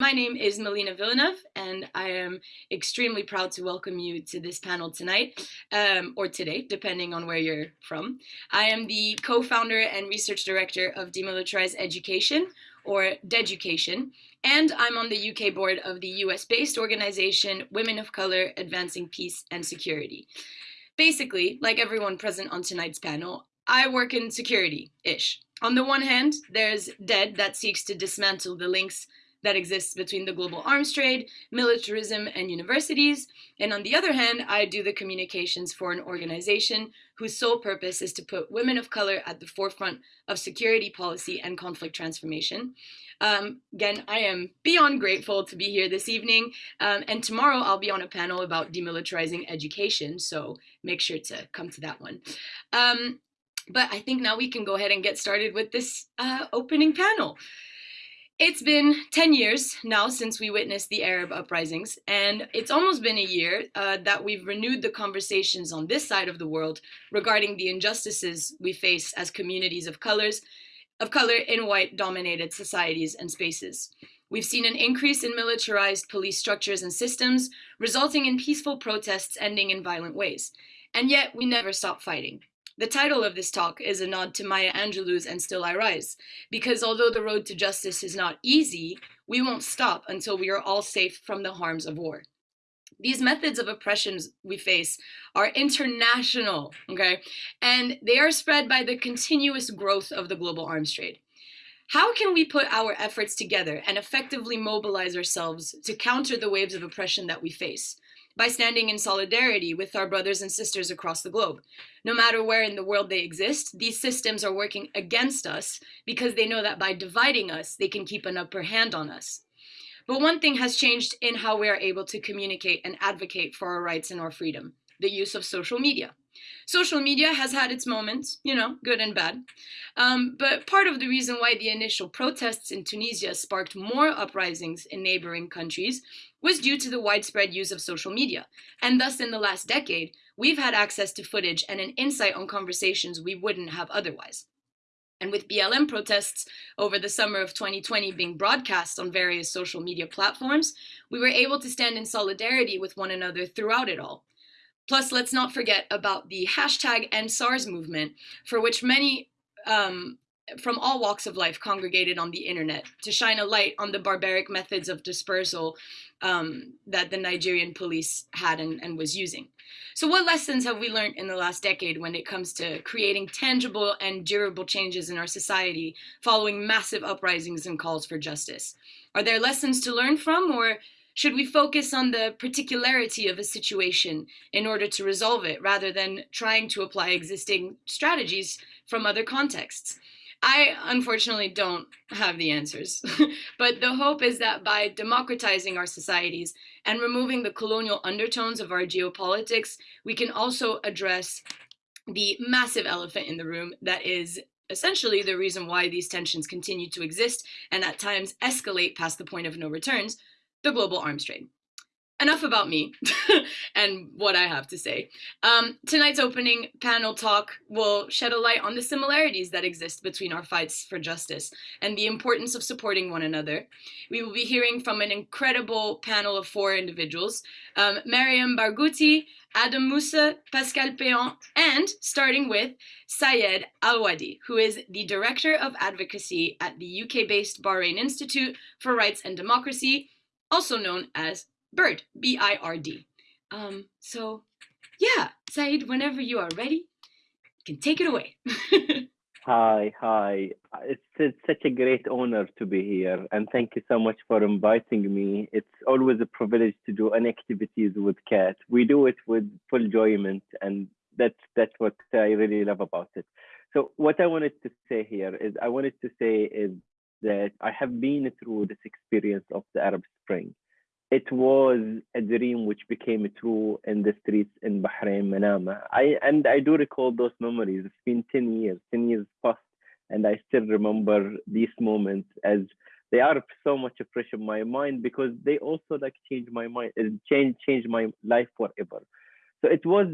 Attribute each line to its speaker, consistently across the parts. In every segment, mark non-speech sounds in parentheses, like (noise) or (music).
Speaker 1: My name is Melina Villeneuve, and I am extremely proud to welcome you to this panel tonight, um, or today, depending on where you're from. I am the co-founder and research director of Demilitarized Education, or Deducation, and I'm on the UK board of the US-based organization Women of Color Advancing Peace and Security. Basically, like everyone present on tonight's panel, I work in security-ish. On the one hand, there's DED that seeks to dismantle the links that exists between the global arms trade, militarism, and universities. And on the other hand, I do the communications for an organization whose sole purpose is to put women of color at the forefront of security policy and conflict transformation. Um, again, I am beyond grateful to be here this evening. Um, and tomorrow I'll be on a panel about demilitarizing education. So make sure to come to that one. Um, but I think now we can go ahead and get started with this uh, opening panel. It's been 10 years now since we witnessed the Arab uprisings, and it's almost been a year uh, that we've renewed the conversations on this side of the world regarding the injustices we face as communities of colors, of color in white dominated societies and spaces. We've seen an increase in militarized police structures and systems, resulting in peaceful protests ending in violent ways. And yet we never stop fighting. The title of this talk is a nod to Maya Angelou's And Still I Rise, because although the road to justice is not easy, we won't stop until we are all safe from the harms of war. These methods of oppressions we face are international, okay? And they are spread by the continuous growth of the global arms trade. How can we put our efforts together and effectively mobilize ourselves to counter the waves of oppression that we face? By standing in solidarity with our brothers and sisters across the globe. No matter where in the world they exist, these systems are working against us because they know that by dividing us, they can keep an upper hand on us. But one thing has changed in how we are able to communicate and advocate for our rights and our freedom, the use of social media. Social media has had its moments, you know, good and bad. Um, but part of the reason why the initial protests in Tunisia sparked more uprisings in neighboring countries was due to the widespread use of social media. And thus, in the last decade, we've had access to footage and an insight on conversations we wouldn't have otherwise. And with BLM protests over the summer of 2020 being broadcast on various social media platforms, we were able to stand in solidarity with one another throughout it all. Plus, let's not forget about the hashtag EndSARS movement, for which many um, from all walks of life congregated on the internet to shine a light on the barbaric methods of dispersal um, that the Nigerian police had and, and, was using. So what lessons have we learned in the last decade when it comes to creating tangible and durable changes in our society following massive uprisings and calls for justice? Are there lessons to learn from or should we focus on the particularity of a situation in order to resolve it rather than trying to apply existing strategies from other contexts? I unfortunately don't have the answers, (laughs) but the hope is that by democratizing our societies and removing the colonial undertones of our geopolitics, we can also address the massive elephant in the room that is essentially the reason why these tensions continue to exist and at times escalate past the point of no returns, the global arms trade enough about me (laughs) and what I have to say. Um, tonight's opening panel talk will shed a light on the similarities that exist between our fights for justice and the importance of supporting one another. We will be hearing from an incredible panel of four individuals, um, Mariam Barghouti, Adam Moussa, Pascal Péan, and starting with Sayed Alwadaei, who is the Director of Advocacy at the UK-based Bahrain Institute for Rights and Democracy, also known as Bird, B-I-R-D. Um, so yeah, Saeed, whenever you are ready, you can take it away. (laughs)
Speaker 2: hi, hi. It's, it's such a great honor to be here, and thank you so much for inviting me. It's always a privilege to do any activities with CAT. We do it with full enjoyment, and that's that's what I really love about it. So what I wanted to say here is I wanted to say is that I have been through this experience of the Arab Spring it was a dream which became true in the streets in Bahrain, Manama. I and I do recall those memories. It's been 10 years, 10 years past, and I still remember these moments as they are so much a fresh in my mind because they also like changed my mind, uh, change changed my life forever. So it was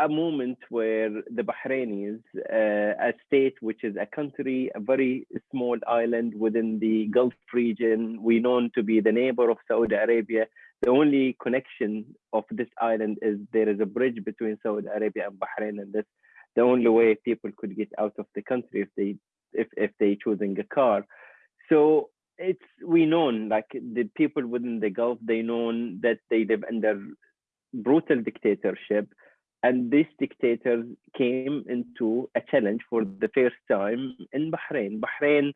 Speaker 2: a moment where the Bahrainis, uh, a state which is a country, a very small island within the Gulf region, we known to be the neighbor of Saudi Arabia. The only connection of this island is there is a bridge between Saudi Arabia and Bahrain, and that's the only way people could get out of the country if they if if they choosing a car. So it's we known like the people within the Gulf, they known that they live under brutal dictatorship and these dictators came into a challenge for the first time in Bahrain. Bahrain,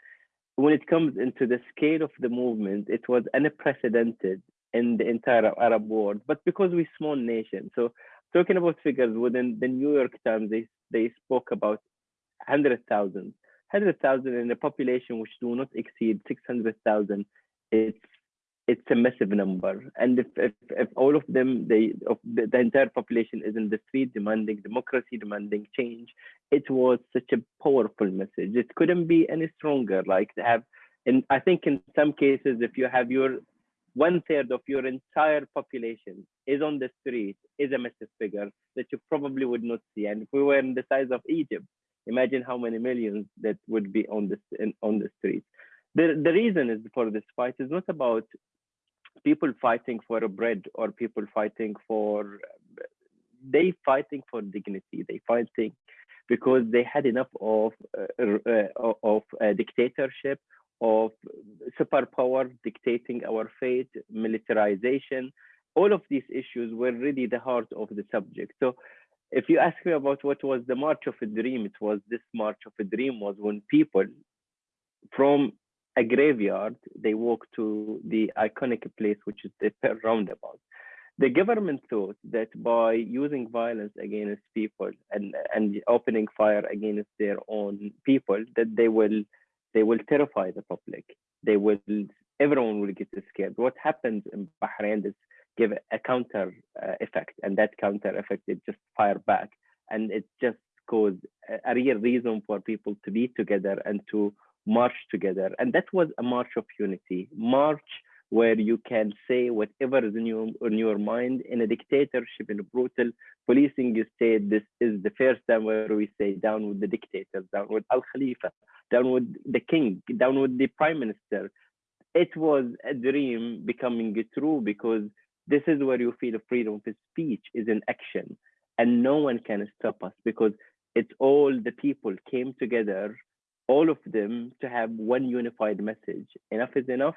Speaker 2: when it comes into the scale of the movement, it was unprecedented in the entire Arab world, but because we're small nation. So talking about figures within the New York Times, they, they spoke about 100,000. 100,000 in a population which do not exceed 600,000. It's it's a massive number. And if, if, if all of them, they, the, the, entire population is in the street demanding democracy, demanding change, it was such a powerful message. It couldn't be any stronger. Like to have, and I think in some cases, if you have your one third of your entire population is on the street, is a massive figure that you probably would not see. And if we were in the size of Egypt, imagine how many millions that would be on the on the streets. The, the reason is for this fight is not about people fighting for a bread or people fighting for they fighting for dignity. They fighting because they had enough of uh, uh, of dictatorship of superpower dictating our fate militarization. All of these issues were really the heart of the subject. So if you ask me about what was the march of a dream it was this march of a dream was when people from a graveyard, they walk to the iconic place, which is the roundabout. The government thought that by using violence against people and, and opening fire against their own people, that they will they will terrify the public. They will everyone will get scared. What happens in Bahrain is give a counter uh, effect, and that counter effect it just fire back, and it just caused a, a real reason for people to be together and to march together. And that was a march of unity, march where you can say whatever is in your, in your mind. In a dictatorship, in a brutal policing state, this is the first time where we say down with the dictators, down with Al Khalifa, down with the king, down with the prime minister. It was a dream becoming true because this is where you feel freedom of speech is in action and no one can stop us because it's all the people came together all of them to have one unified message. Enough is enough.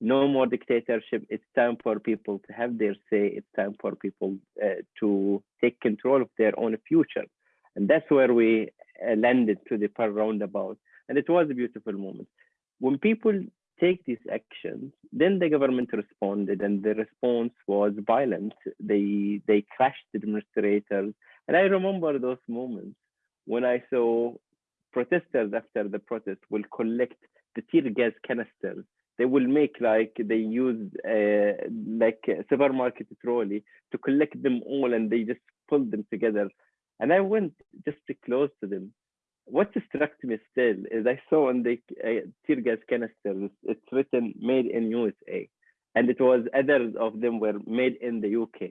Speaker 2: No more dictatorship. It's time for people to have their say. It's time for people uh, to take control of their own future. And that's where we uh, landed to the Pearl Roundabout. And it was a beautiful moment. When people take these actions, then the government responded, and the response was violent. They they crashed the demonstrators, and I remember those moments when I saw protesters after the protest will collect the tear gas canisters. They will make like they use uh, like a supermarket trolley to collect them all, and they just pull them together. And I went just to close to them. What struck me still is I saw on the uh, tear gas canisters it's written "Made in USA," and it was others of them were made in the UK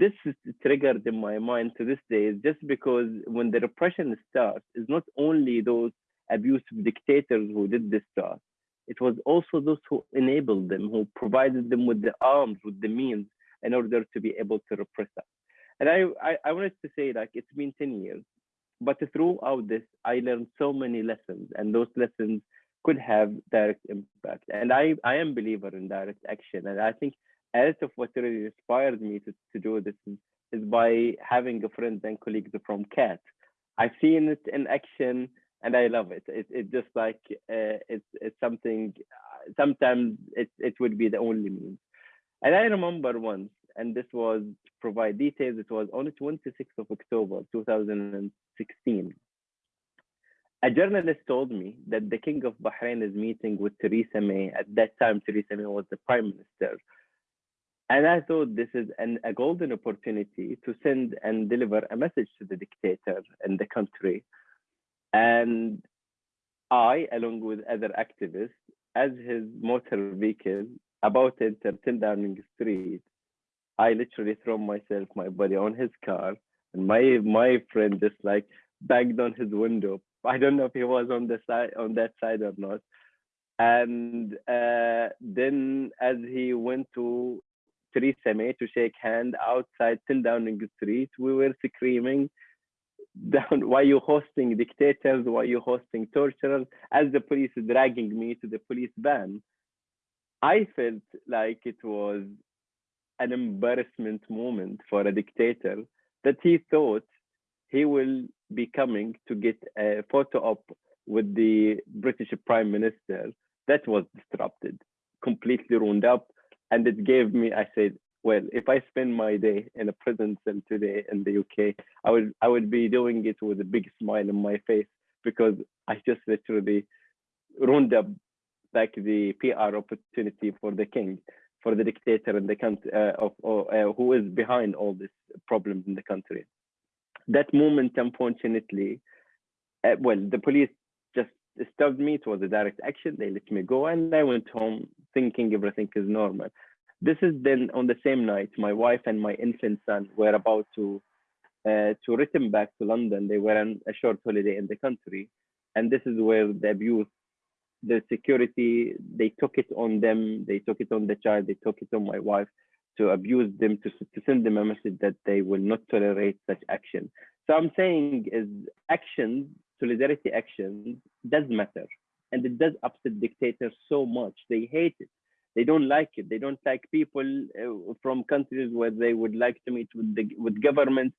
Speaker 2: this is triggered in my mind to this day is just because when the repression starts, it's not only those abusive dictators who did this to us, it was also those who enabled them, who provided them with the arms, with the means in order to be able to repress us. And I, I, I wanted to say like it's been 10 years, but throughout this, I learned so many lessons and those lessons could have direct impact. And I, I am believer in direct action. And I think a lot of what really inspired me to, to do this is, is by having a friend and colleagues from CAT. I've seen it in action and I love it. It it just like uh, it's it's something. Sometimes it it would be the only means. And I remember once, and this was to provide details. It was on the 26th of October 2016. A journalist told me that the King of Bahrain is meeting with Theresa May. At that time, Theresa May was the prime minister and I thought this is an, a golden opportunity to send and deliver a message to the dictator in the country. And I, along with other activists, as his motor vehicle, about enter 10 Downing Street, I literally throw myself, my body on his car. And my my friend just like banged on his window. I don't know if he was on the side on that side or not. And uh, then as he went to Theresa May to shake hand outside 10 Downing Street, we were screaming, (laughs) down why you hosting dictators? Why you hosting torturers? As the police dragging me to the police van i felt like it was an embarrassment moment for a dictator that he thought he will be coming to get a photo op with the british prime minister that was disrupted completely ruined up and it gave me i said well, if I spend my day in a prison cell today in the UK, I would I would be doing it with a big smile on my face because I just literally ruined up like the PR opportunity for the king, for the dictator in the country uh, of uh, who is behind all this problems in the country. That moment, unfortunately, uh, well, the police just stopped me. It was a direct action. They let me go, and I went home thinking everything is normal. This is then on the same night, my wife and my infant son were about to uh, to return back to London. They were on a short holiday in the country, and this is where the abuse, the security, they took it on them. They took it on the child. They took it on my wife to abuse them to to send them a message that they will not tolerate such action. So I'm saying is actions, solidarity actions does matter, and it does upset dictators so much. They hate it they don't like it. They don't like people uh, from countries where they would like to meet with the with government,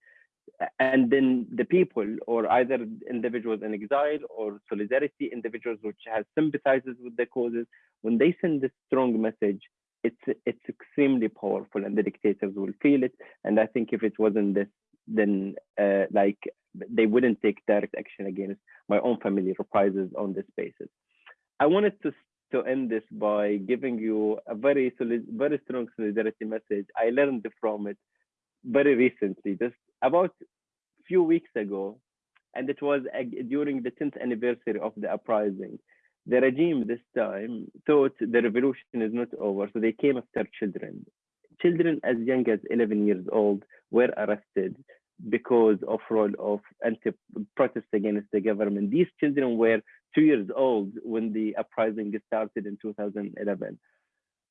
Speaker 2: and then the people, or either individuals in exile or solidarity individuals which has sympathizes with the causes. When they send this strong message, it's it's extremely powerful, and the dictators will feel it. And I think if it wasn't this, then uh, like they wouldn't take direct action against my own family reprisals on this basis. I wanted to to end this by giving you a very solid, very strong solidarity message. I learned from it very recently, just about a few weeks ago, and it was during the 10th anniversary of the uprising. The regime this time thought the revolution is not over, so they came after children. Children as young as 11 years old were arrested because of role of anti-protest against the government. These children were two years old when the uprising started in 2011.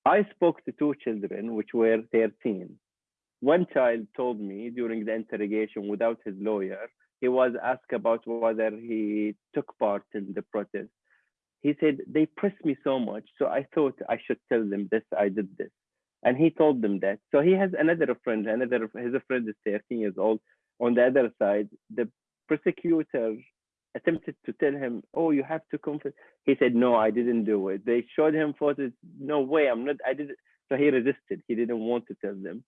Speaker 2: I spoke to two children, which were 13. One child told me during the interrogation without his lawyer, he was asked about whether he took part in the protest. He said, they pressed me so much, so I thought I should tell them this, I did this. And he told them that. So he has another friend, another, his friend is 13 years old. On the other side, the prosecutor attempted to tell him, "Oh, you have to confess." He said, "No, I didn't do it." They showed him photos. No way, I'm not. I did. So he resisted. He didn't want to tell them.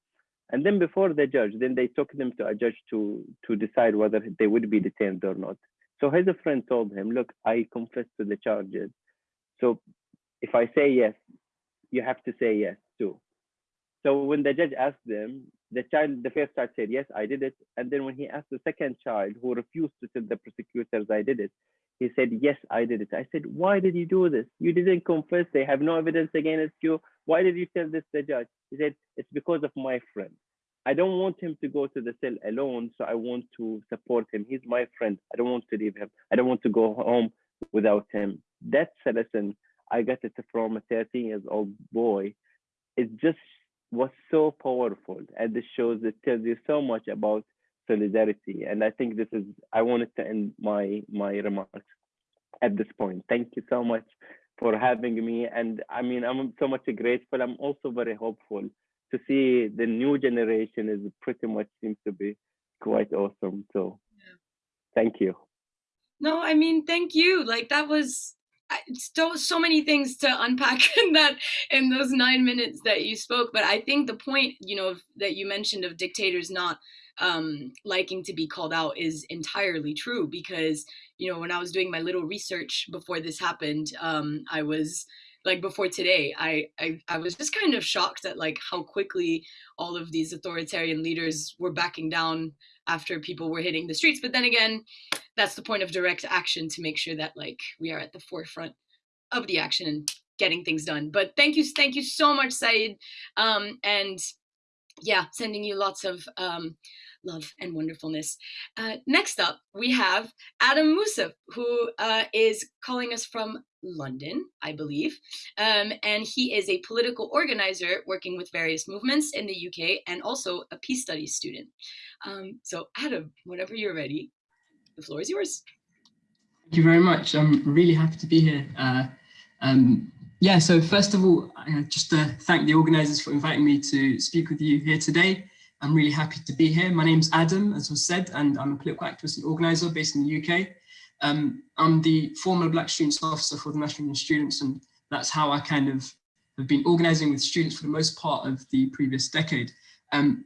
Speaker 2: And then before the judge, then they took them to a judge to to decide whether they would be detained or not. So his friend told him, "Look, I confess to the charges. So if I say yes, you have to say yes too." So when the judge asked them, the child, the first child said, yes, I did it. And then when he asked the second child who refused to tell the prosecutors I did it, he said, yes, I did it. I said, why did you do this? You didn't confess. They have no evidence against you. Why did you tell this to the judge? He said, it's because of my friend. I don't want him to go to the cell alone, so I want to support him. He's my friend. I don't want to leave him. I don't want to go home without him. That's a lesson I got it from a 13 years old boy. It just was so powerful and this shows it tells you so much about solidarity and i think this is i wanted to end my my remarks at this point. Thank you so much for having me and i mean i'm so much grateful. I'm also very hopeful to see the new generation is pretty much seems to be quite awesome so yeah. thank you.
Speaker 1: No i mean thank you. Like that was so so many things to unpack (laughs) in that in those nine minutes that you spoke but i think the point you know that you mentioned of dictators not um, liking to be called out is entirely true because you know when i was doing my little research before this happened um, i was like before today I, I i was just kind of shocked at like how quickly all of these authoritarian leaders were backing down after people were hitting the streets but then again that's the point of direct action to make sure that like we are at the forefront of the action and getting things done. But thank you, thank you so much, Saeed. Um, and yeah, sending you lots of um, love and wonderfulness. Uh, next up, we have Adam Mousaf, who uh, is calling us from London, I believe. Um, and he is a political organizer working with various movements in the UK and also a peace studies student. Um, so Adam, whenever you're ready, the floor is yours.
Speaker 3: Thank you very much. I'm really happy to be here. Uh, um, yeah, so first of all, uh, just to thank the organisers for inviting me to speak with you here today. I'm really happy to be here. My name's Adam, as was said, and I'm a political activist and organiser based in the UK. Um, I'm the former Black Students Officer for the National Union Students, and that's how I kind of have been organising with students for the most part of the previous decade. Um,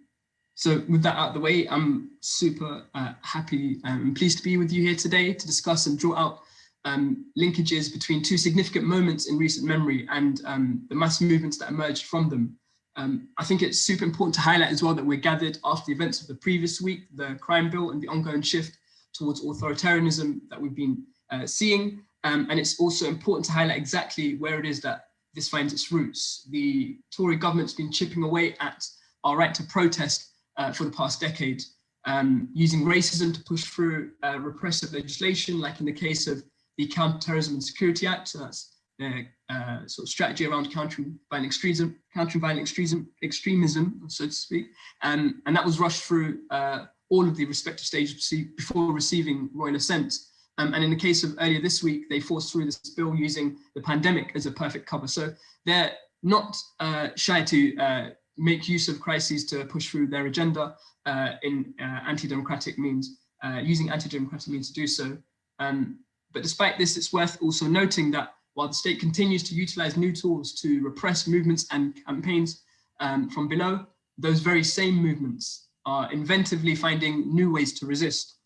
Speaker 3: so with that out of the way, I'm super uh, happy and pleased to be with you here today to discuss and draw out um, linkages between two significant moments in recent memory and um, the mass movements that emerged from them. Um, I think it's super important to highlight as well that we're gathered after the events of the previous week, the crime bill and the ongoing shift towards authoritarianism that we've been uh, seeing. Um, and it's also important to highlight exactly where it is that this finds its roots. The Tory government's been chipping away at our right to protest uh, for the past decade, um, using racism to push through uh, repressive legislation, like in the case of the Counterterrorism and Security Act. So that's the uh, sort of strategy around countering violent extremism, countering violent extremism, extremism, so to speak. Um, and that was rushed through uh, all of the respective stages before receiving royal assent. Um, and in the case of earlier this week, they forced through this bill using the pandemic as a perfect cover. So they're not uh, shy to uh, make use of crises to push through their agenda uh, in uh, anti-democratic means, uh, using anti-democratic means to do so. Um, but despite this, it's worth also noting that while the state continues to utilize new tools to repress movements and campaigns um, from below, those very same movements are inventively finding new ways to resist.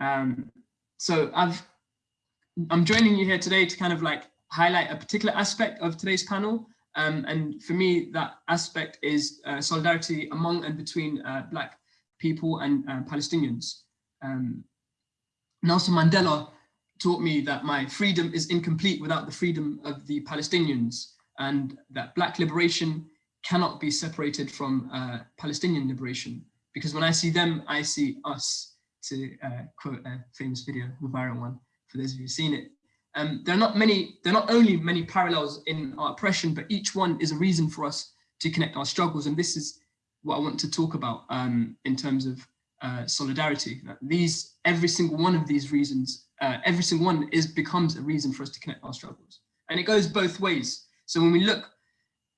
Speaker 3: Um, so I've, I'm joining you here today to kind of like highlight a particular aspect of today's panel, um, and for me, that aspect is uh, solidarity among and between uh, Black people and uh, Palestinians. Um, Nelson Mandela taught me that my freedom is incomplete without the freedom of the Palestinians and that Black liberation cannot be separated from uh, Palestinian liberation. Because when I see them, I see us, to uh, quote a famous video, the viral one, for those of you who've seen it. Um, there are not many, there are not only many parallels in our oppression, but each one is a reason for us to connect our struggles. And this is what I want to talk about um, in terms of uh, solidarity. These, every single one of these reasons, uh, every single one is becomes a reason for us to connect our struggles. And it goes both ways. So when we look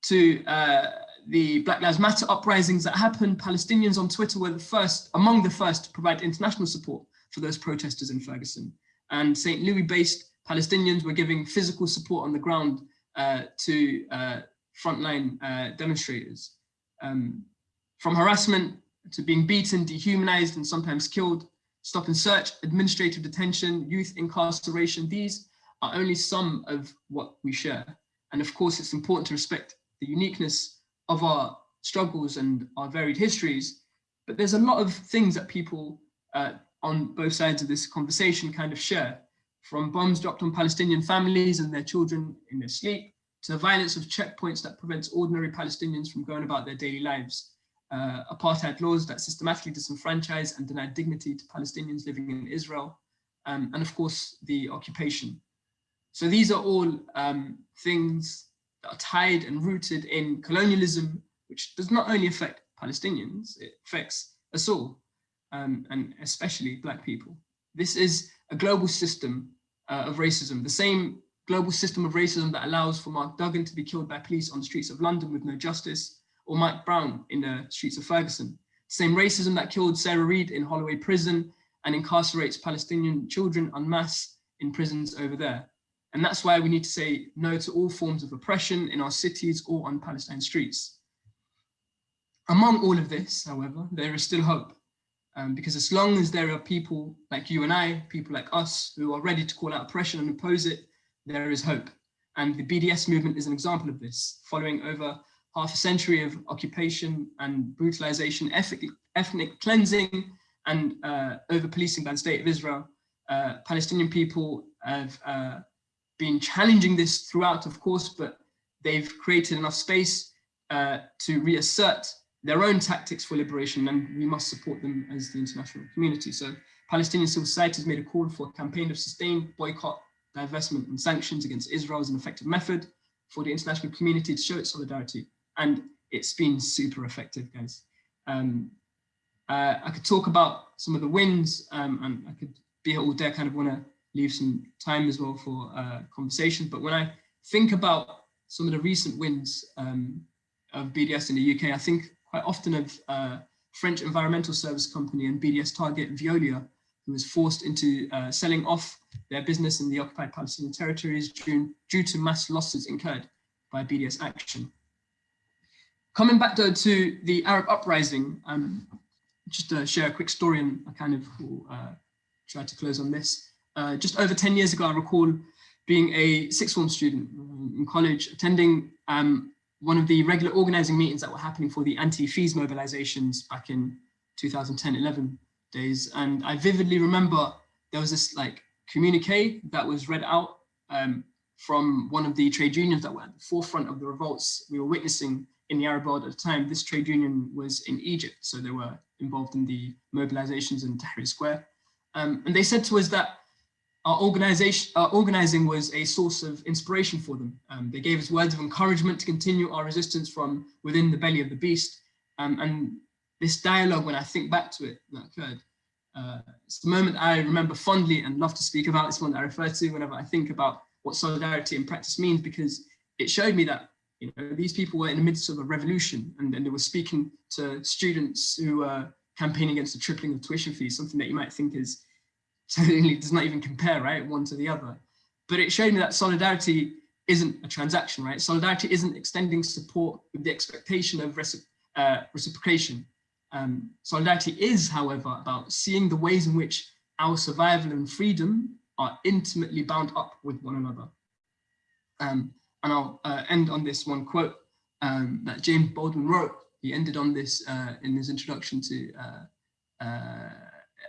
Speaker 3: to uh, the Black Lives Matter uprisings that happened, Palestinians on Twitter were the first, among the first to provide international support for those protesters in Ferguson. And St. Louis based Palestinians were giving physical support on the ground uh, to uh, frontline uh, demonstrators. Um, from harassment to being beaten, dehumanized, and sometimes killed, stop and search, administrative detention, youth incarceration, these are only some of what we share. And of course, it's important to respect the uniqueness of our struggles and our varied histories, but there's a lot of things that people uh, on both sides of this conversation kind of share from bombs dropped on Palestinian families and their children in their sleep, to the violence of checkpoints that prevents ordinary Palestinians from going about their daily lives, uh, apartheid laws that systematically disenfranchise and deny dignity to Palestinians living in Israel, um, and of course, the occupation. So these are all um, things that are tied and rooted in colonialism, which does not only affect Palestinians, it affects us all, um, and especially Black people. This is a global system uh, of racism, the same global system of racism that allows for Mark Duggan to be killed by police on the streets of London with no justice, or Mike Brown in the streets of Ferguson. Same racism that killed Sarah Reed in Holloway prison and incarcerates Palestinian children en masse in prisons over there. And that's why we need to say no to all forms of oppression in our cities or on Palestine streets. Among all of this, however, there is still hope. Um, because as long as there are people like you and I, people like us, who are ready to call out oppression and oppose it, there is hope. And the BDS movement is an example of this, following over half a century of occupation and brutalization, ethnic, ethnic cleansing, and uh, over-policing by the state of Israel. Uh, Palestinian people have uh, been challenging this throughout, of course, but they've created enough space uh, to reassert their own tactics for liberation and we must support them as the international community. So Palestinian civil society has made a call for a campaign of sustained boycott, divestment and sanctions against Israel as an effective method for the international community to show its solidarity. And it's been super effective, guys. Um, uh, I could talk about some of the wins um, and I could be all day. I kind of want to leave some time as well for uh, conversation. But when I think about some of the recent wins um, of BDS in the UK, I think quite often of uh, French environmental service company and BDS target Veolia, who was forced into uh, selling off their business in the occupied Palestinian territories due, due to mass losses incurred by BDS action. Coming back though to the Arab uprising, um, just to share a quick story and I kind of uh, try to close on this. Uh, just over 10 years ago, I recall being a sixth form student in college, attending um, one of the regular organizing meetings that were happening for the anti-fees mobilizations back in 2010-11 days. And I vividly remember there was this like communique that was read out um, from one of the trade unions that were at the forefront of the revolts we were witnessing in the Arab world at the time. This trade union was in Egypt, so they were involved in the mobilizations in Tahrir Square. Um, and they said to us that our organization, our organizing was a source of inspiration for them. Um, they gave us words of encouragement to continue our resistance from within the belly of the beast. Um, and this dialogue, when I think back to it, that occurred, uh, it's the moment I remember fondly and love to speak about. It's one that I refer to whenever I think about what solidarity in practice means, because it showed me that you know, these people were in the midst of a revolution and, and they were speaking to students who were campaigning against the tripling of tuition fees, something that you might think is (laughs) certainly does not even compare, right, one to the other. But it showed me that solidarity isn't a transaction, right? Solidarity isn't extending support with the expectation of uh, reciprocation. Um, solidarity is, however, about seeing the ways in which our survival and freedom are intimately bound up with one another. Um, and I'll uh, end on this one quote um, that James Baldwin wrote. He ended on this uh, in his introduction to,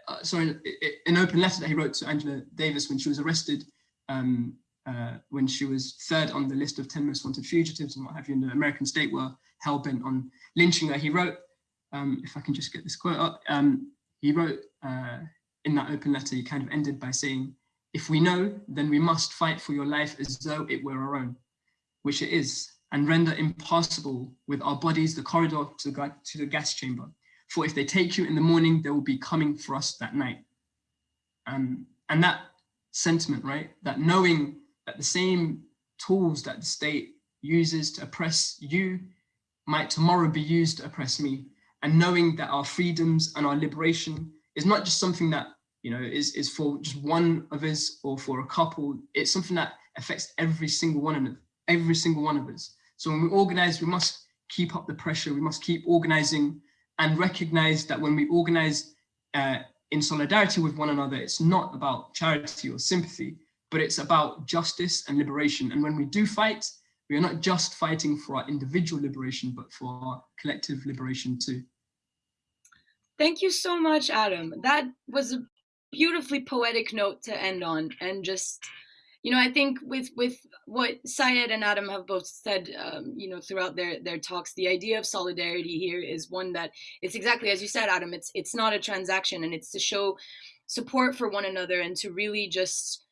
Speaker 3: uh, uh, uh sorry, an open letter that he wrote to Angela Davis when she was arrested, um, uh, when she was third on the list of 10 most wanted fugitives and what have you, and the American state were hell-bent on lynching her. He wrote, um, if I can just get this quote up, um, he wrote in that open letter, he kind of ended by saying, if we know, then we must fight for your life as though it were our own which it is, and render impossible with our bodies the corridor to the, to the gas chamber. For if they take you in the morning, they will be coming for us that night. Um, and that sentiment, right, that knowing that the same tools that the state uses to oppress you might tomorrow be used to oppress me, and knowing that our freedoms and our liberation is not just something that you know is is for just one of us or for a couple it's something that affects every single one of every single one of us. So when we organize, we must keep up the pressure. We must keep organizing and recognize that when we organize uh, in solidarity with one another, it's not about charity or sympathy, but it's about justice and liberation. And when we do fight, we are not just fighting for our individual liberation, but for our collective liberation too.
Speaker 1: Thank you so much, Adam. That was a beautifully poetic note to end on and just you know, I think with with what Syed and Adam have both said, um, you know, throughout their their talks, the idea of solidarity here is one that it's exactly as you said, Adam. It's it's not a transaction, and it's to show support for one another and to really just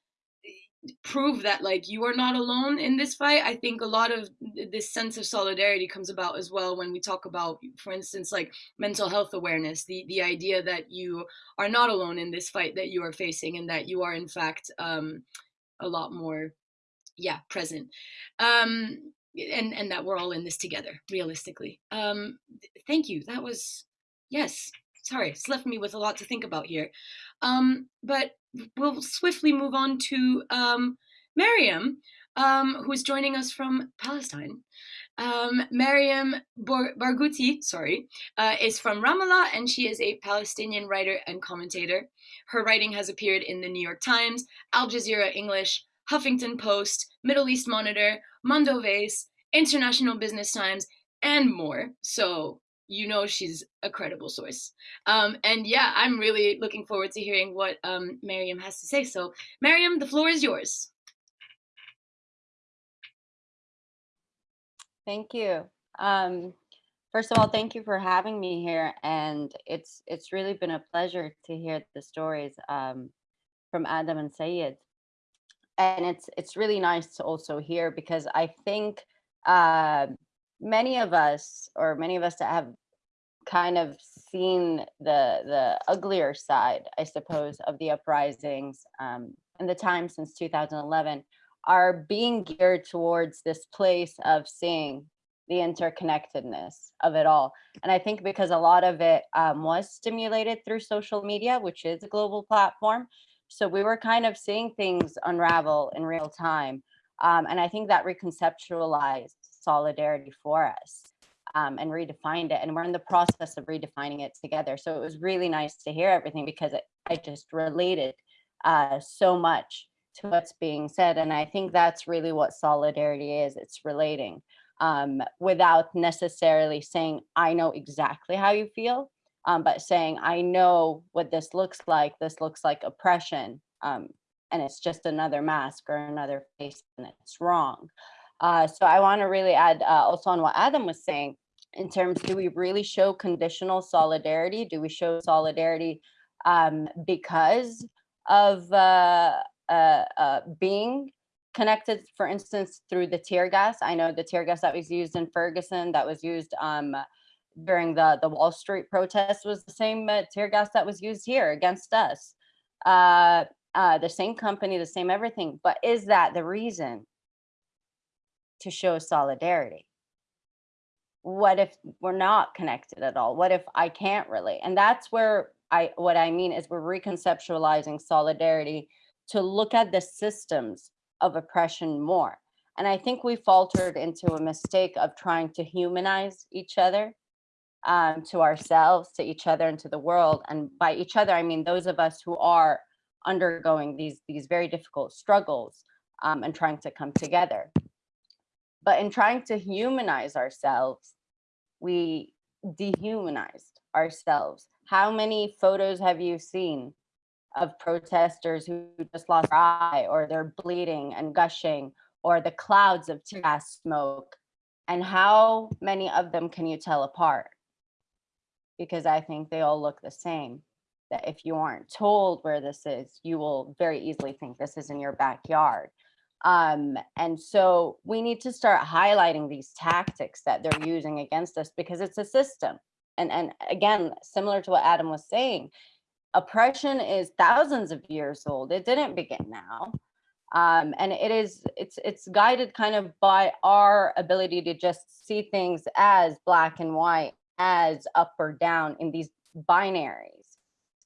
Speaker 1: prove that like you are not alone in this fight i think a lot of this sense of solidarity comes about as well when we talk about for instance like mental health awareness the the idea that you are not alone in this fight that you are facing and that you are in fact um, a lot more yeah present um and and that we're all in this together realistically um thank you that was yes sorry it's left me with a lot to think about here um but we'll swiftly move on to um Mariam um who is joining us from Palestine um, Mariam Barghouti, sorry, uh, is from Ramallah and she is a Palestinian writer and commentator. Her writing has appeared in the New York Times, Al Jazeera English, Huffington Post, Middle East Monitor, Mondoweiss, International Business Times, and more. So you know she's a credible source. Um, and yeah, I'm really looking forward to hearing what um, has to say. So Mariam, the floor is yours.
Speaker 4: Thank you. Um, First of all, thank you for having me here, and it's it's really been a pleasure to hear the stories um, from Adam and Sayed. And it's it's really nice to also hear because I think uh, many of us, or many of us that have kind of seen the the uglier side, I suppose, of the uprisings um, in the time since 2011, are being geared towards this place of seeing the interconnectedness of it all. And I think because a lot of it um, was stimulated through social media, which is a global platform. So we were kind of seeing things unravel in real time. Um, and I think that reconceptualized solidarity for us um, and redefined it. And we're in the process of redefining it together. So it was really nice to hear everything because it, I just related uh, so much to what's being said. And I think that's really what solidarity is. It's relating um, without necessarily saying, I know exactly how you feel, um, but saying, I know what this looks like. This looks like oppression. Um, and it's just another mask or another face and it's wrong. Uh, so I want to really add uh, also on what Adam was saying in terms, do we really show conditional solidarity? Do we show solidarity um, because of uh, uh, uh, being connected, for instance, through the tear gas. I know the tear gas that was used in Ferguson, that was used um, during the, the Wall Street protest was the same uh, tear gas that was used here against us. Uh, uh, the same company, the same everything. But is that the reason to show solidarity? What if we're not connected at all? What if I can't relate? And that's where I, what I mean is we're reconceptualizing solidarity to look at the systems of oppression more. And I think we faltered into a mistake of trying to humanize each other um, to ourselves, to each other, and to the world. And by each other, I mean those of us who are undergoing these, these very difficult struggles um, and trying to come together. But in trying to humanize ourselves, we dehumanized ourselves. How many photos have you seen of protesters who just lost their eye or they're bleeding and gushing or the clouds of tear gas smoke. And how many of them can you tell apart? Because i think they all look the same that if you aren't told where this is you will very easily think this is in your backyard. Um, and so we need to start highlighting these tactics that they're using against us because it's a system. And and again similar to what adam was saying oppression is thousands of years old. It didn't begin now. Um, and it is it's it's guided kind of by our ability to just see things as black and white as up or down in these binaries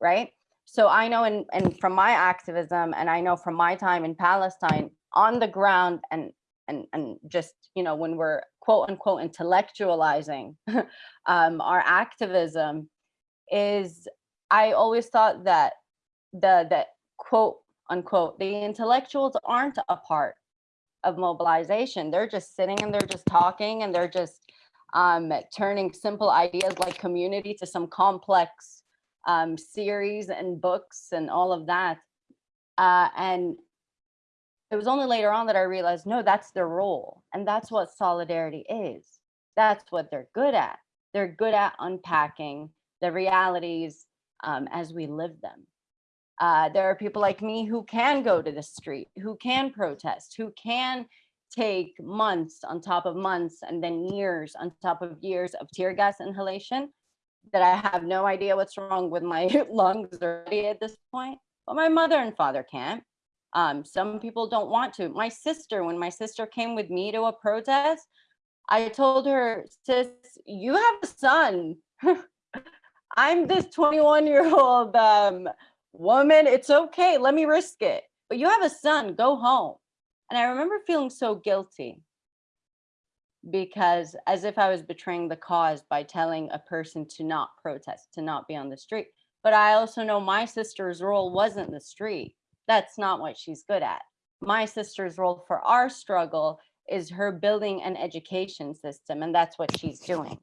Speaker 4: right so i know and and from my activism and i know from my time in palestine on the ground and and and just you know when we're quote unquote intellectualizing (laughs) um, our activism is I always thought that the the quote unquote the intellectuals aren't a part of mobilization. They're just sitting and they're just talking and they're just um, turning simple ideas like community to some complex um, series and books and all of that. Uh, and it was only later on that I realized, no, that's their role. And that's what solidarity is. That's what they're good at. They're good at unpacking the realities um, as we live them. Uh, there are people like me who can go to the street, who can protest, who can take months on top of months and then years on top of years of tear gas inhalation that I have no idea what's wrong with my (laughs) lungs already at this point, but my mother and father can't. Um, some people don't want to. My sister, when my sister came with me to a protest, I told her, sis, you have a son. (laughs) I'm this 21 year old um, woman. It's okay. Let me risk it. But you have a son, go home. And I remember feeling so guilty because as if I was betraying the cause by telling a person to not protest, to not be on the street. But I also know my sister's role wasn't the street. That's not what she's good at. My sister's role for our struggle is her building an education system, and that's what she's doing.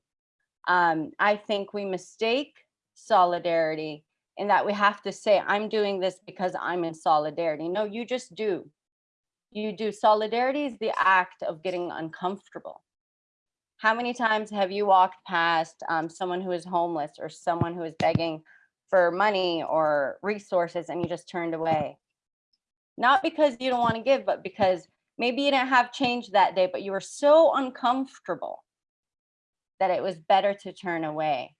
Speaker 4: Um, I think we mistake solidarity in that we have to say, I'm doing this because I'm in solidarity. No, you just do. You do. Solidarity is the act of getting uncomfortable. How many times have you walked past um, someone who is homeless or someone who is begging for money or resources and you just turned away? Not because you don't want to give, but because maybe you didn't have change that day, but you were so uncomfortable that it was better to turn away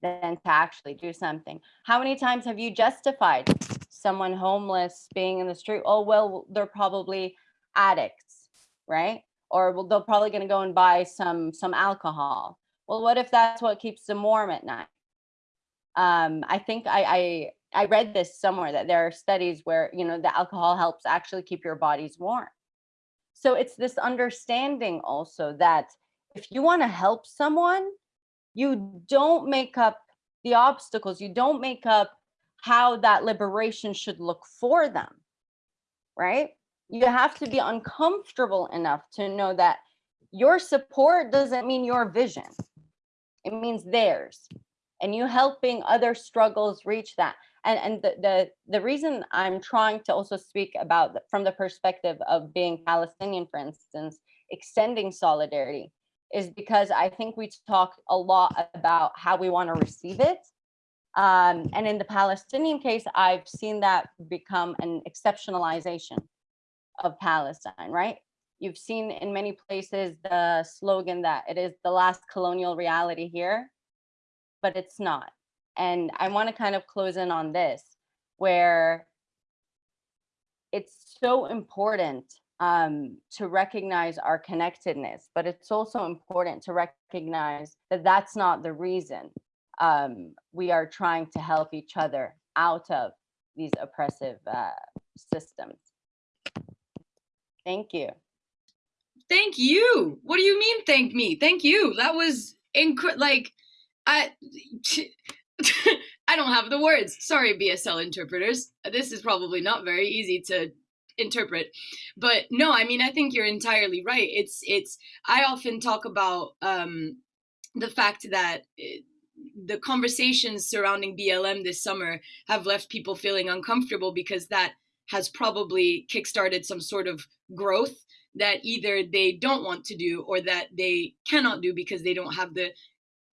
Speaker 4: than to actually do something. How many times have you justified someone homeless being in the street? Oh, well, they're probably addicts, right? Or well, they're probably going to go and buy some some alcohol. Well, what if that's what keeps them warm at night? Um, I think I, I I read this somewhere that there are studies where you know the alcohol helps actually keep your bodies warm. So it's this understanding also that if you want to help someone, you don't make up the obstacles, you don't make up how that liberation should look for them, right? You have to be uncomfortable enough to know that your support doesn't mean your vision, it means theirs. And you helping other struggles reach that. And, and the, the, the reason I'm trying to also speak about from the perspective of being Palestinian, for instance, extending solidarity is because I think we talk a lot about how we want to receive it. Um, and in the Palestinian case, I've seen that become an exceptionalization of Palestine, right? You've seen in many places the slogan that it is the last colonial reality here, but it's not. And I want to kind of close in on this, where it's so important um, to recognize our connectedness, but it's also important to recognize that that's not the reason um, we are trying to help each other out of these oppressive uh, systems. Thank you.
Speaker 1: Thank you. What do you mean, thank me? Thank you. That was incredible. Like, I. (laughs) I don't have the words. Sorry, BSL interpreters. This is probably not very easy to interpret. But no i mean i think you're entirely right. It's it's i often talk about um the fact that it, the conversations surrounding blm this summer have left people feeling uncomfortable because that has probably kickstarted some sort of growth that either they don't want to do or that they cannot do because they don't have the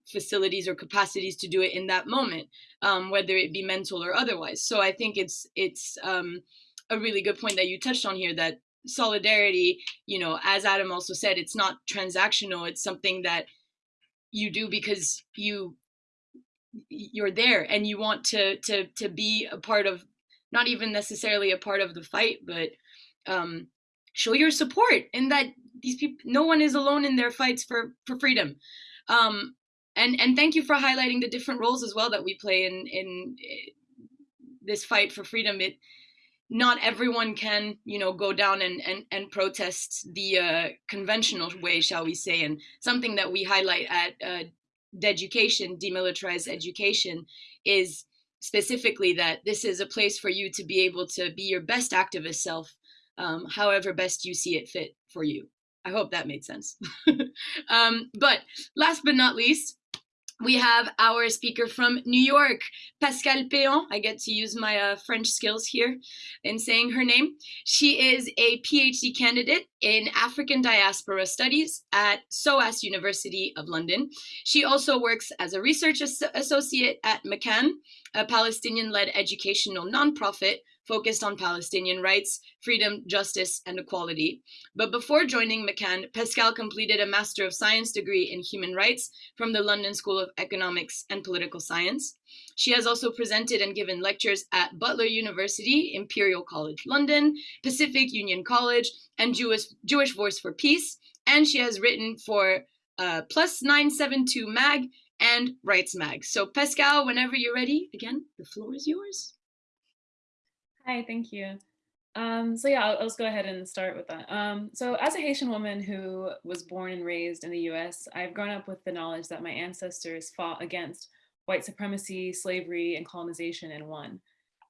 Speaker 1: facilities or capacities to do it in that moment um, whether it be mental or otherwise. So i think it's it's um, a really good point that you touched on here that solidarity, you know, as Adam also said, it's not transactional. It's something that you do because you you're there and you want to to to be a part of not even necessarily a part of the fight, but um, show your support and that these people no one is alone in their fights for for freedom. Um, and and thank you for highlighting the different roles as well that we play in in eh, this fight for freedom. It not everyone can, you know, go down and, and, and protest the uh, conventional way, shall we say, and something that we highlight at uh, Deducation, demilitarized education, is specifically that this is a place for you to be able to be your best activist self, um, however best you see it fit for you. I hope that made sense. (laughs) um, but last but not least, we have our speaker from New York, Pascal Péon. I get to use my uh, French skills here in saying her name. She is a PhD candidate in African Diaspora Studies at SOAS University of London. She also works as a research as associate at Makan, a Palestinian-led educational nonprofit focused on Palestinian rights, freedom, justice, and equality. But before joining Makan, Pascal completed a Master of Science degree in Human Rights from the London School of Economics and Political Science. She has also presented and given lectures at Butler University, Imperial College London, Pacific Union College, and Jewish, Jewish Voice for Peace. And she has written for uh, Plus 972 Mag and Rights Mag. So Pascal, whenever you're ready, again, the floor is yours.
Speaker 5: Hi, thank you. Um, so yeah, I'll, I'll, just go ahead and start with that. Um, so as a Haitian woman who was born and raised in the US, I've grown up with the knowledge that my ancestors fought against white supremacy, slavery, and colonization and won.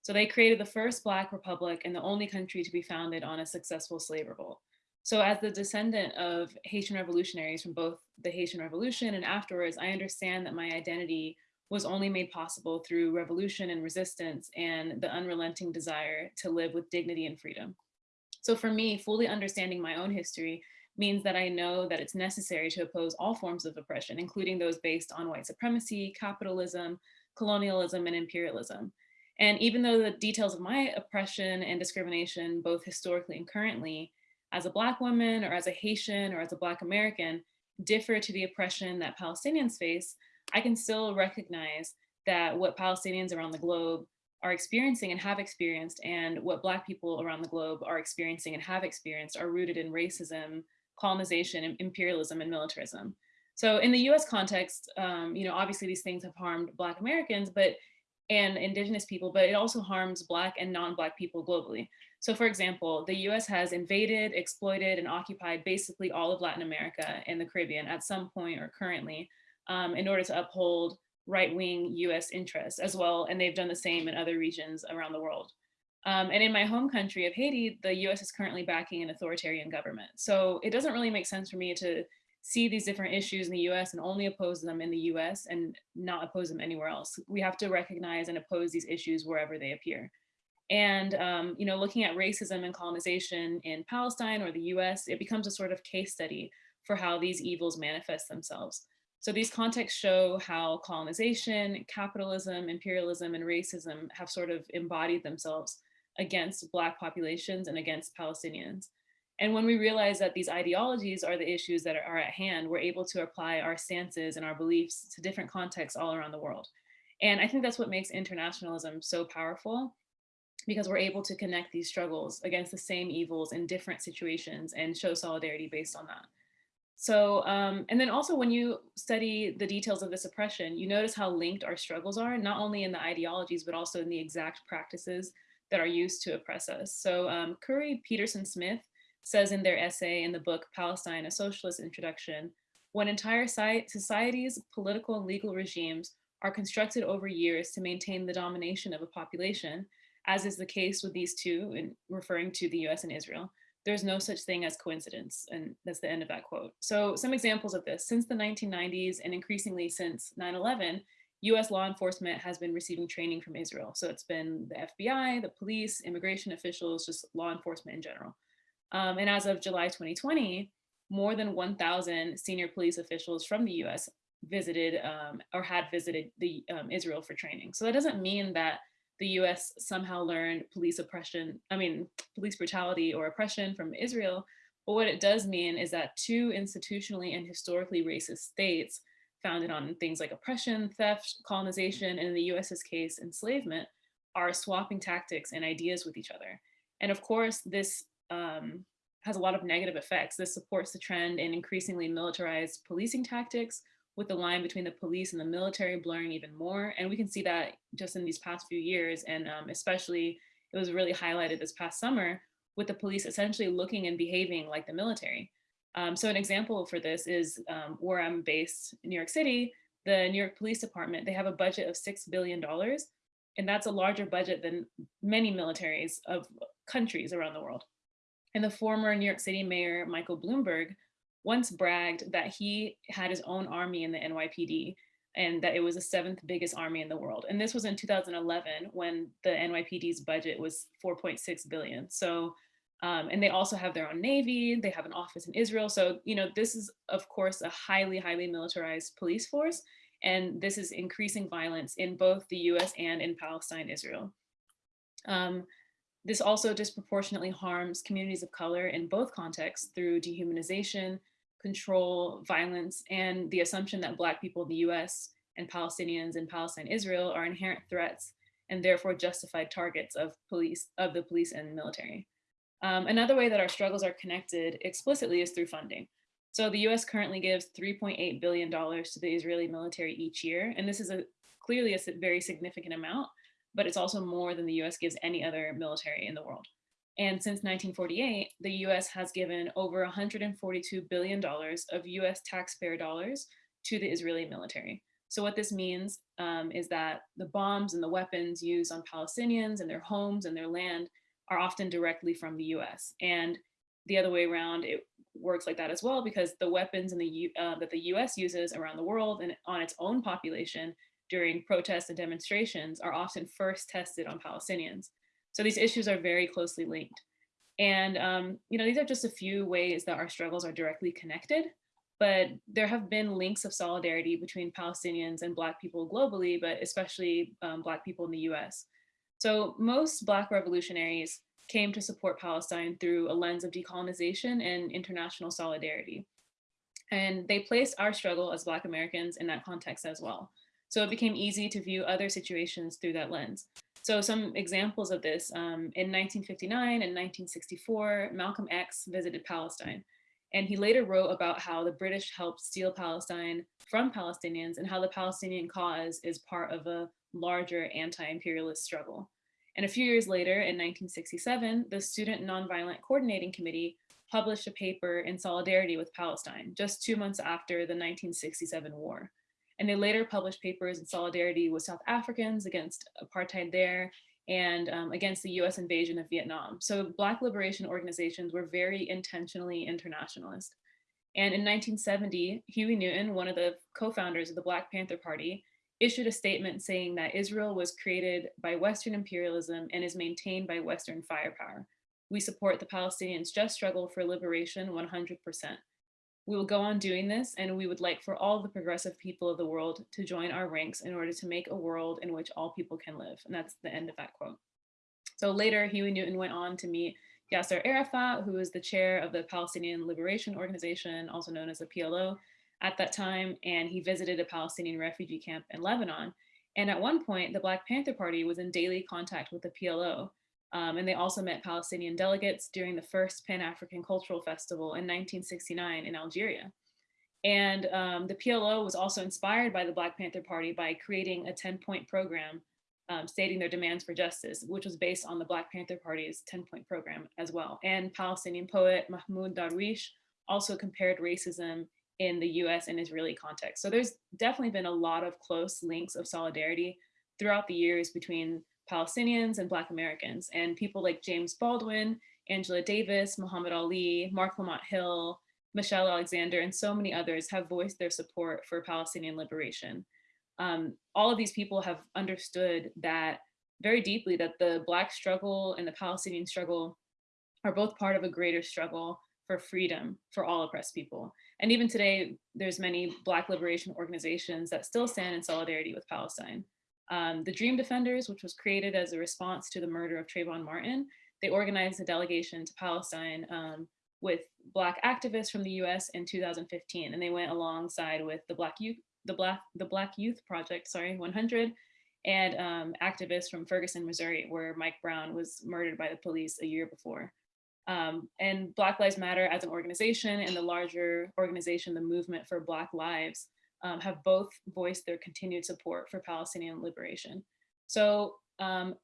Speaker 5: So they created the first Black republic and the only country to be founded on a successful slave revolt. So as the descendant of Haitian revolutionaries from both the Haitian Revolution and afterwards, I understand that my identity was only made possible through revolution and resistance and the unrelenting desire to live with dignity and freedom. So for me, fully understanding my own history means that I know that it's necessary to oppose all forms of oppression, including those based on white supremacy, capitalism, colonialism, and imperialism. And even though the details of my oppression and discrimination, both historically and currently, as a Black woman or as a Haitian or as a Black American, differ to the oppression that Palestinians face, I can still recognize that what Palestinians around the globe are experiencing and have experienced and what Black people around the globe are experiencing and have experienced are rooted in racism, colonization, imperialism, and militarism. So in the US context, um, you know, obviously these things have harmed Black Americans, but and indigenous people, but it also harms Black and non-Black people globally. So for example, the US has invaded, exploited, and occupied basically all of Latin America and the Caribbean at some point or currently um, in order to uphold right-wing US interests as well. And they've done the same in other regions around the world. Um, and in my home country of Haiti, the US is currently backing an authoritarian government. So it doesn't really make sense for me to see these different issues in the US and only oppose them in the US and not oppose them anywhere else. We have to recognize and oppose these issues wherever they appear. And, um, you know, looking at racism and colonization in Palestine or the US, it becomes a sort of case study for how these evils manifest themselves. So these contexts show how colonization, capitalism, imperialism, and racism have sort of embodied themselves against Black populations and against Palestinians. And when we realize that these ideologies are the issues that are at hand, we're able to apply our stances and our beliefs to different contexts all around the world. And I think that's what makes internationalism so powerful because we're able to connect these struggles against the same evils in different situations and show solidarity based on that. So, um, and then also when you study the details of this oppression, you notice how linked our struggles are, not only in the ideologies, but also in the exact practices that are used to oppress us. So um, Khury Petersen-Smith says in their essay in the book Palestine, a Socialist Introduction, when entire societies, political and legal regimes are constructed over years to maintain the domination of a population, as is the case with these two, in referring to the US and Israel, there's no such thing as coincidence. And that's the end of that quote. So some examples of this, since the 1990s and increasingly since 9-11, US law enforcement has been receiving training from Israel. So it's been the FBI, the police, immigration officials, just law enforcement in general. Um, and as of July 2020, more than 1,000 senior police officials from the US visited um, or had visited the um, Israel for training. So that doesn't mean that the US somehow learned police oppression, I mean, police brutality or oppression from Israel. But what it does mean is that two institutionally and historically racist states founded on things like oppression, theft, colonization, and in the US's case, enslavement, are swapping tactics and ideas with each other. And of course, this um, has a lot of negative effects. This supports the trend in increasingly militarized policing tactics, with the line between the police and the military blurring even more. And we can see that just in these past few years, and um, especially it was really highlighted this past summer with the police essentially looking and behaving like the military. Um, so an example for this is um, where I'm based in New York City, the New York Police Department, they have a budget of $6 billion. And that's a larger budget than many militaries of countries around the world. And the former New York City Mayor, Michael Bloomberg, once bragged that he had his own army in the NYPD and that it was the seventh biggest army in the world. And this was in 2011 when the NYPD's budget was 4.6 billion. So, um, and they also have their own Navy, they have an office in Israel. So, you know, this is of course a highly, highly militarized police force. And this is increasing violence in both the US and in Palestine, Israel. Um, this also disproportionately harms communities of color in both contexts through dehumanization, control, violence, and the assumption that Black people in the US and Palestinians in Palestine, Israel are inherent threats and therefore justified targets of police, of the police and military. Um, another way that our struggles are connected explicitly is through funding. So the US currently gives $3.8 billion to the Israeli military each year. And this is a clearly a very significant amount, but it's also more than the US gives any other military in the world. And since 1948, the US has given over $142 billion of US taxpayer dollars to the Israeli military. So what this means um, is that the bombs and the weapons used on Palestinians and their homes and their land are often directly from the US. And the other way around, it works like that as well because the weapons the uh, that the US uses around the world and on its own population during protests and demonstrations are often first tested on Palestinians. So these issues are very closely linked. And, um, you know, these are just a few ways that our struggles are directly connected, but there have been links of solidarity between Palestinians and Black people globally, but especially um, Black people in the US. So most Black revolutionaries came to support Palestine through a lens of decolonization and international solidarity. And they placed our struggle as Black Americans in that context as well. So it became easy to view other situations through that lens. So some examples of this, um, in 1959 and 1964, Malcolm X visited Palestine. And he later wrote about how the British helped steal Palestine from Palestinians and how the Palestinian cause is part of a larger anti-imperialist struggle. And a few years later, in 1967, the Student Nonviolent Coordinating Committee published a paper in solidarity with Palestine, just two months after the 1967 war. And they later published papers in solidarity with South Africans against apartheid there and um, against the US invasion of Vietnam. So Black liberation organizations were very intentionally internationalist. And in 1970, Huey Newton, one of the co-founders of the Black Panther Party, issued a statement saying that Israel was created by Western imperialism and is maintained by Western firepower. We support the Palestinians' just struggle for liberation 100%. We will go on doing this and we would like for all the progressive people of the world to join our ranks in order to make a world in which all people can live. And that's the end of that quote. So later, Huey Newton went on to meet Yasser Arafat, who was the chair of the Palestinian Liberation Organization, also known as the PLO at that time, and he visited a Palestinian refugee camp in Lebanon. And at one point, the Black Panther Party was in daily contact with the PLO, um, and they also met Palestinian delegates during the first Pan-African Cultural Festival in 1969 in Algeria. And um, the PLO was also inspired by the Black Panther Party by creating a 10 point program um, stating their demands for justice, which was based on the Black Panther Party's 10 point program as well. And Palestinian poet Mahmoud Darwish also compared racism in the US and Israeli context. So there's definitely been a lot of close links of solidarity throughout the years between Palestinians and Black Americans and people like James Baldwin, Angela Davis, Muhammad Ali, Marc Lamont Hill, Michelle Alexander, and so many others have voiced their support for Palestinian liberation. Um, all of these people have understood that very deeply that the Black struggle and the Palestinian struggle are both part of a greater struggle for freedom for all oppressed people. And even today, there's many Black liberation organizations that still stand in solidarity with Palestine. Um, the Dream Defenders, which was created as a response to the murder of Trayvon Martin, they organized a delegation to Palestine um, with Black activists from the US in 2015, and they went alongside with the Black Youth, the Black, the Black Youth Project, sorry, 100, and um, activists from Ferguson, Missouri, where Mike Brown was murdered by the police a year before. Um, and Black Lives Matter as an organization and the larger organization, the Movement for Black Lives, um, have both voiced their continued support for Palestinian liberation. So um,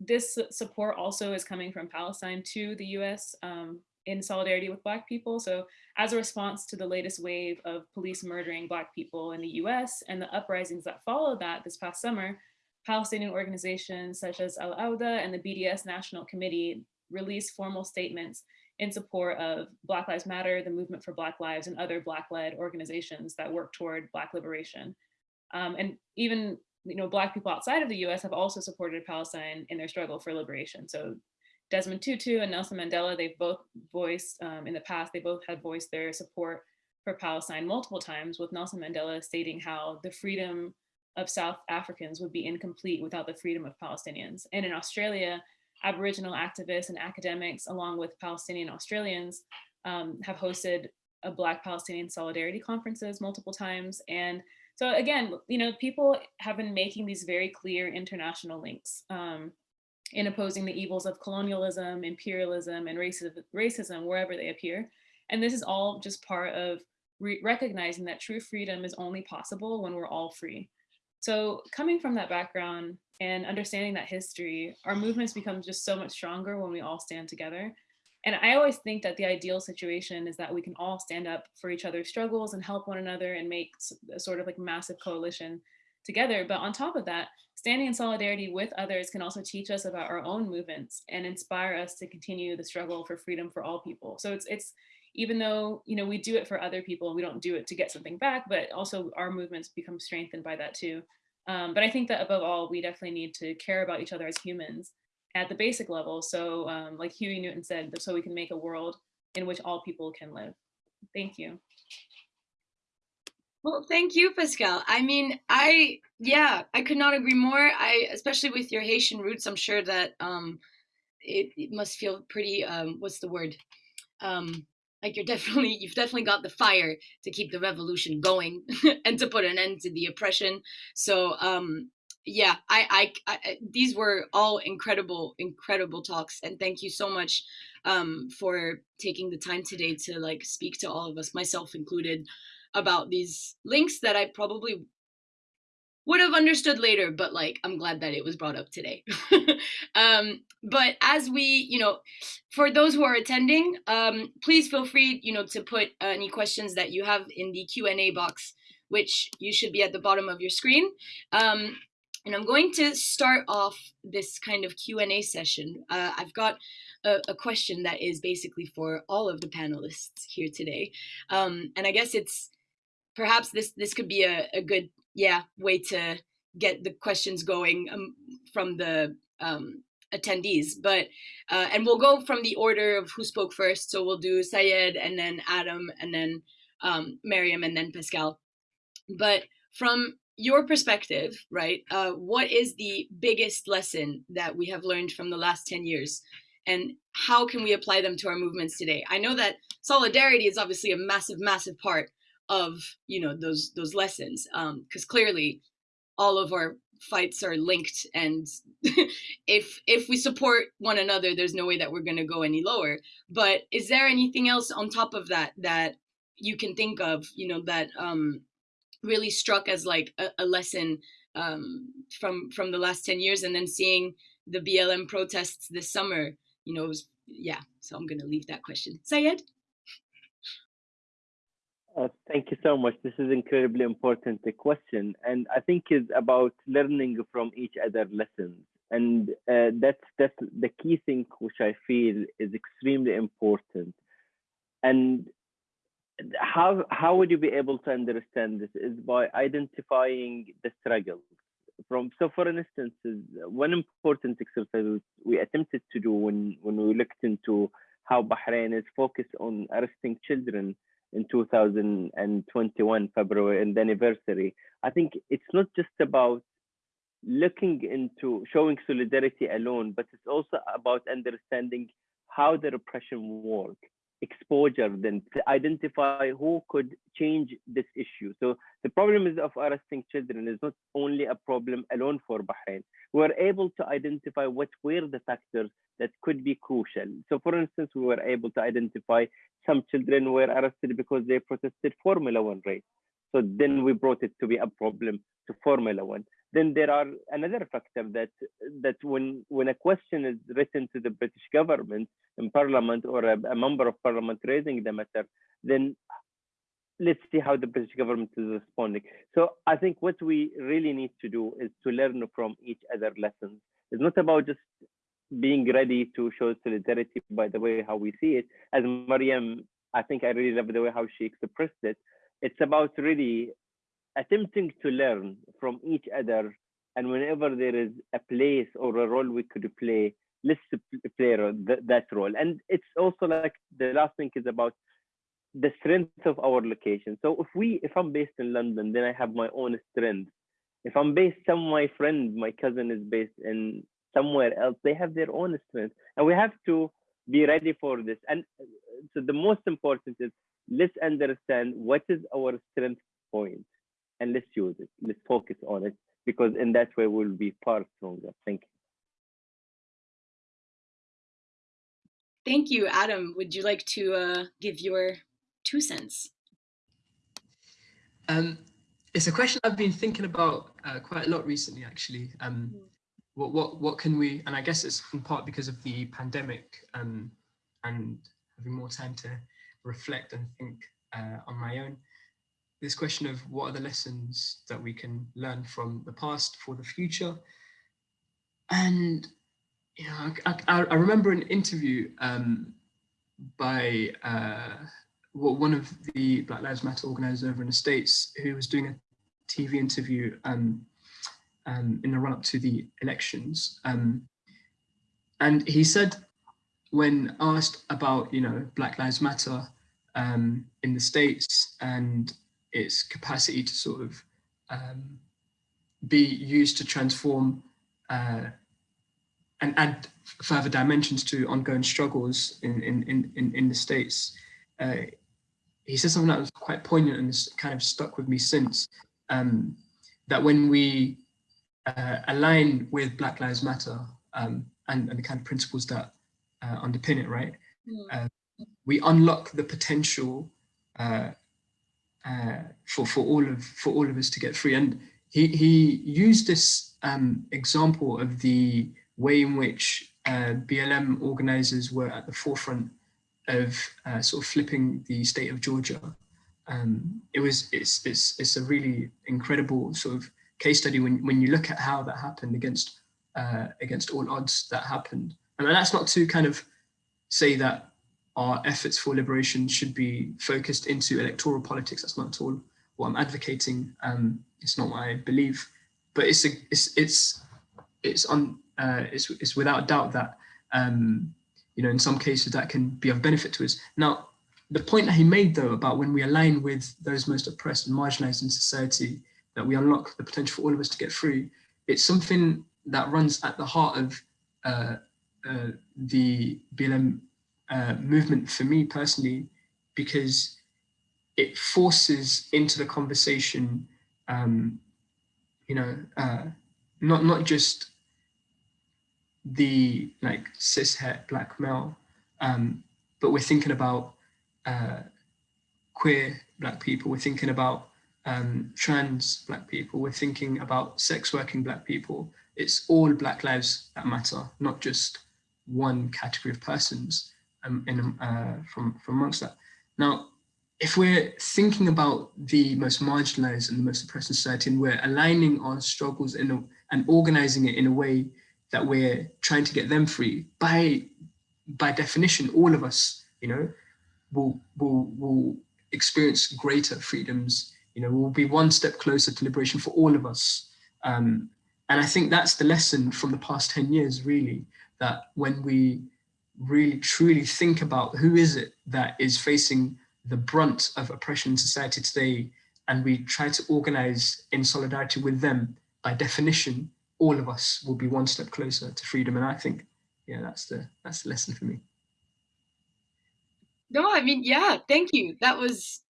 Speaker 5: this support also is coming from Palestine to the US um, in solidarity with Black people. So as a response to the latest wave of police murdering Black people in the US and the uprisings that followed that this past summer, Palestinian organizations such as Al-Awda and the BDS National Committee released formal statements in support of Black Lives Matter, the Movement for Black Lives, and other Black-led organizations that work toward Black liberation. Um, and even you know, Black people outside of the US have also supported Palestine in their struggle for liberation. So Desmond Tutu and Nelson Mandela, they've both voiced, um, in the past, they both had voiced their support for Palestine multiple times, with Nelson Mandela stating how the freedom of South Africans would be incomplete without the freedom of Palestinians. And in Australia, Aboriginal activists and academics, along with Palestinian Australians, um, have hosted a Black Palestinian Solidarity conferences multiple times. And so again, you know, people have been making these very clear international links um, in opposing the evils of colonialism, imperialism, and racism, racism wherever they appear. And this is all just part of re recognizing that true freedom is only possible when we're all free. So coming from that background and understanding that history, our movements become just so much stronger when we all stand together. And I always think that the ideal situation is that we can all stand up for each other's struggles and help one another and make a sort of like massive coalition together. But on top of that, standing in solidarity with others can also teach us about our own movements and inspire us to continue the struggle for freedom for all people. So it's, it's even though you know we do it for other people we don't do it to get something back but also our movements become strengthened by that too um, but i think that above all we definitely need to care about each other as humans at the basic level. So um, like Huey Newton said, so we can make a world in which all people can live. Thank you.
Speaker 1: Well, thank you, Pascal. I mean, I, yeah, I could not agree more. I, especially with your Haitian roots, I'm sure that um, it, it must feel pretty, um, what's the word? Um, like you're definitely, (laughs) you've definitely got the fire to keep the revolution going (laughs) and to put an end to the oppression. So, um, yeah, I, I, I, these were all incredible, incredible talks. And thank you so much um, for taking the time today to like speak to all of us, myself included, about these links that I probably would have understood later, but like I'm glad that it was brought up today. (laughs) um, but as we, you know, for those who are attending, um, please feel free, you know, to put uh, any questions that you have in the Q&A box, which you should be at the bottom of your screen. Um, and I'm going to start off this kind of Q&A session. Uh, I've got a, a, question that is basically for all of the panelists here today. Um, and I guess it's perhaps this this could be a, a good yeah way to get the questions going um, from the um, attendees. But uh, and we'll go from the order of who spoke first. So we'll do Sayed and then Adam and then um, Miriam and then Pascal. But from your perspective, right, uh, what is the biggest lesson that we have learned from the last 10 years? And how can we apply them to our movements today? I know that solidarity is obviously a massive, massive part of, you know, those those lessons, because um, clearly all of our fights are linked and (laughs) if if we support one another there's no way that we're going to go any lower but is there anything else on top of that that you can think of you know that um really struck as like a, a lesson um, from from the last 10 years and then seeing the BLM protests this summer, you know, was, yeah, so I'm going to leave that question. Sayed?
Speaker 2: Uh, thank you so much. This is incredibly important question, and I think it's about learning from each other lessons, and uh, that's that's the key thing which I feel is extremely important. And how how would you be able to understand this is by identifying the struggles from so for instance one important exercise we attempted to do when when we looked into how bahrain is focused on arresting children in 2021 february and the anniversary. I think it's not just about looking into showing solidarity alone but it's also about understanding how the repression works exposure then to identify who could change this issue. So the problem is of arresting children is not only a problem alone for Bahrain. We're able to identify what were the factors that could be crucial. So for instance, we were able to identify some children were arrested because they protested Formula One race. So then we brought it to be a problem to Formula One. Then there are another factor that that when when a question is written to the British government in Parliament or a, a member of Parliament raising the matter, then let's see how the British government is responding. So I think what we really need to do is to learn from each other lessons. It's not about just being ready to show solidarity by the way how we see it. As Mariam, I think I really love the way how she expressed it. It's about really attempting to learn from each other and whenever there is a place or a role we could play let's play that role. And it's also like the last thing is about the strength of our location. So if we if i'm based in london then i have my own strength. If i'm based some my friend my cousin is based in somewhere else they have their own strength. And we have to be ready for this. And uh, so the most important is let's understand what is our strength point and let's use it. Let's focus on it because in that way we'll be far stronger. Thank you.
Speaker 1: Thank you, Adam. Would you like to uh, give your two cents?
Speaker 3: Um, it's a question I've been thinking about uh, quite a lot recently, actually. Um, mm. what, what, what can we, and I guess it's in part because of the pandemic um, and having more time to reflect and think uh, on my own this question of what are the lessons that we can learn from the past for the future. And you know, I, I, I remember an interview um, by uh, one of the Black Lives Matter organizers over in the States who was doing a TV interview um, um, in the run up to the elections. Um, and he said when asked about, you know, Black Lives Matter um, in the States and its capacity to sort of um, be used to transform uh, and add further dimensions to ongoing struggles in, in, in, in the States. Uh, he said something that was quite poignant and has kind of stuck with me since, um, that when we uh, align with Black Lives Matter um, and, and, the kind of principles that uh, underpin it, right? Mm. we unlock the potential uh, for for all of for all of us to get free. And he he used this um, example of the way in which uh, BLM organizers were at the forefront of uh, sort of flipping the state of Georgia. Um, it was it's it's it's a really incredible sort of case study when when you look at how that happened against uh, against all odds that happened. And that's not to kind of say that our efforts for liberation should be focused into electoral politics. That's not at all what I'm advocating. Um, it's not what I believe, but it's a, it's it's it's on uh, it's it's without doubt that um, you know in some cases that can be of benefit to us. Now, the point that he made though about when we align with those most oppressed and marginalized in society, that we unlock the potential for all of us to get free. It's something that runs at the heart of uh, uh, the BLM uh, movement for me personally, because it forces into the conversation, um, you know, uh, not not just the like cis het black male, um, but we're thinking about uh, queer black people. We're thinking about um, trans black people. We're thinking about sex working black people. It's all black lives that matter, not just one category of persons um, in, uh, from, from amongst that. Now, if we're thinking about the most marginalized and the most oppressed society and we're aligning our struggles in a, and organizing it in a way that we're trying to get them free, by, by definition, all of us, you know, will, will, will experience greater freedoms, you know, we'll be one step closer to liberation for all of us. Um, and I think that's the lesson from the past 10 years, really, that when we really truly think about who is it that is facing the brunt of oppression in society today, and we try to organize in solidarity with them, by definition, all of us will be one step closer to freedom. And I think, yeah, that's the that's the lesson for me.
Speaker 1: No, I mean, yeah, thank you. That was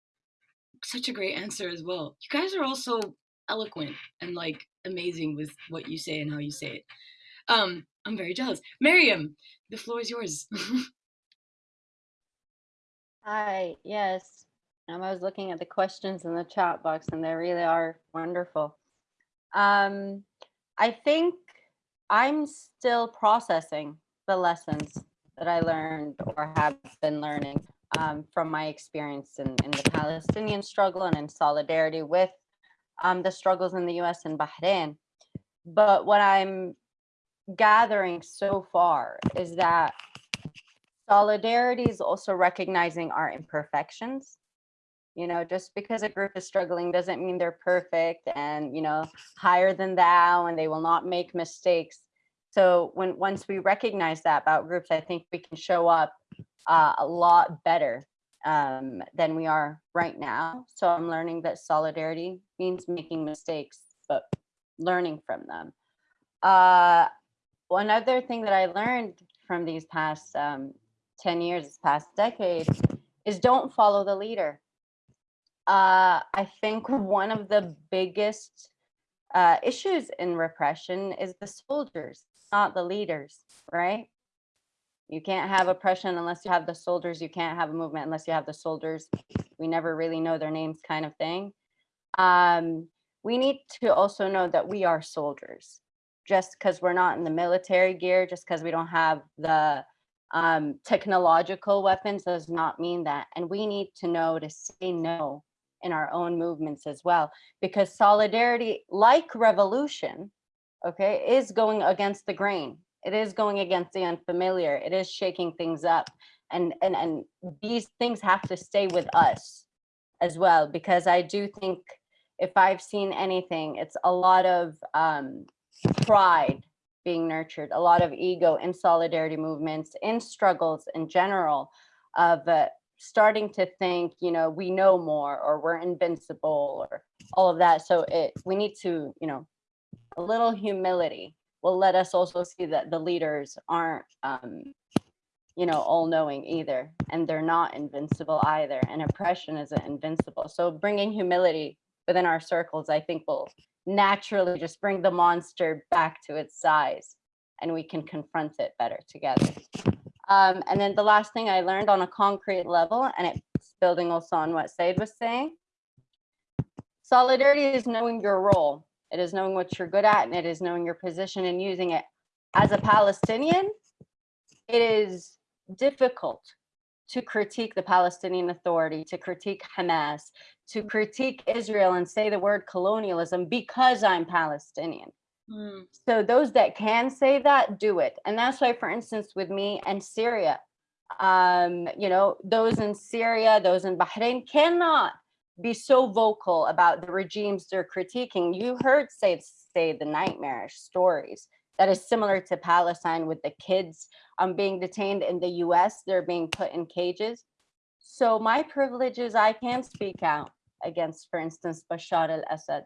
Speaker 1: such a great answer as well. You guys are also eloquent and like amazing with what you say and how you say it. Um, I'm very jealous. Miriam, the floor is yours. (laughs)
Speaker 4: Hi, yes. Um, I was looking at the questions in the chat box and they really are wonderful. Um, I think I'm still processing the lessons that I learned or have been learning um, from my experience in, in, the Palestinian struggle and in solidarity with um, the struggles in the US and Bahrain. But what I'm gathering so far is that solidarity is also recognizing our imperfections. You know just because a group is struggling doesn't mean they're perfect and you know higher than thou and they will not make mistakes. So when once we recognize that about groups i think we can show up uh, a lot better um, than we are right now. So i'm learning that solidarity means making mistakes but learning from them. Uh, one other thing that I learned from these past um, 10 years, this past decade, is don't follow the leader. Uh, I think one of the biggest uh, issues in repression is the soldiers, not the leaders, right? You can't have oppression unless you have the soldiers. You can't have a movement unless you have the soldiers. We never really know their names kind of thing. Um, we need to also know that we are soldiers just because we're not in the military gear, just because we don't have the um, technological weapons does not mean that. And we need to know to say no in our own movements as well, because solidarity, like revolution, okay, is going against the grain. It is going against the unfamiliar. It is shaking things up. And, and, and these things have to stay with us as well, because I do think if I've seen anything, it's a lot of um, pride being nurtured, a lot of ego in solidarity movements, in struggles in general of uh, starting to think, you know, we know more or we're invincible or all of that. So it we need to, you know, a little humility will let us also see that the leaders aren't um, you know, all knowing either, and they're not invincible either, and oppression isn't invincible. So bringing humility within our circles, I think will naturally just bring the monster back to its size and we can confront it better together. Um, and then the last thing I learned on a concrete level, and it's building also on what Sayed was saying, solidarity is knowing your role. It is knowing what you're good at and it is knowing your position and using it. As a Palestinian, it is difficult to critique the Palestinian Authority, to critique Hamas, to critique Israel and say the word colonialism because I'm Palestinian. Mm. So those that can say that, do it. And that's why, for instance, with me and Syria, um, you know, those in Syria, those in Bahrain cannot be so vocal about the regimes they're critiquing. You heard say, say the nightmarish stories that is similar to Palestine with the kids um, being detained in the US, they're being put in cages. So my privilege is I can speak out against, for instance, Bashar al-Assad.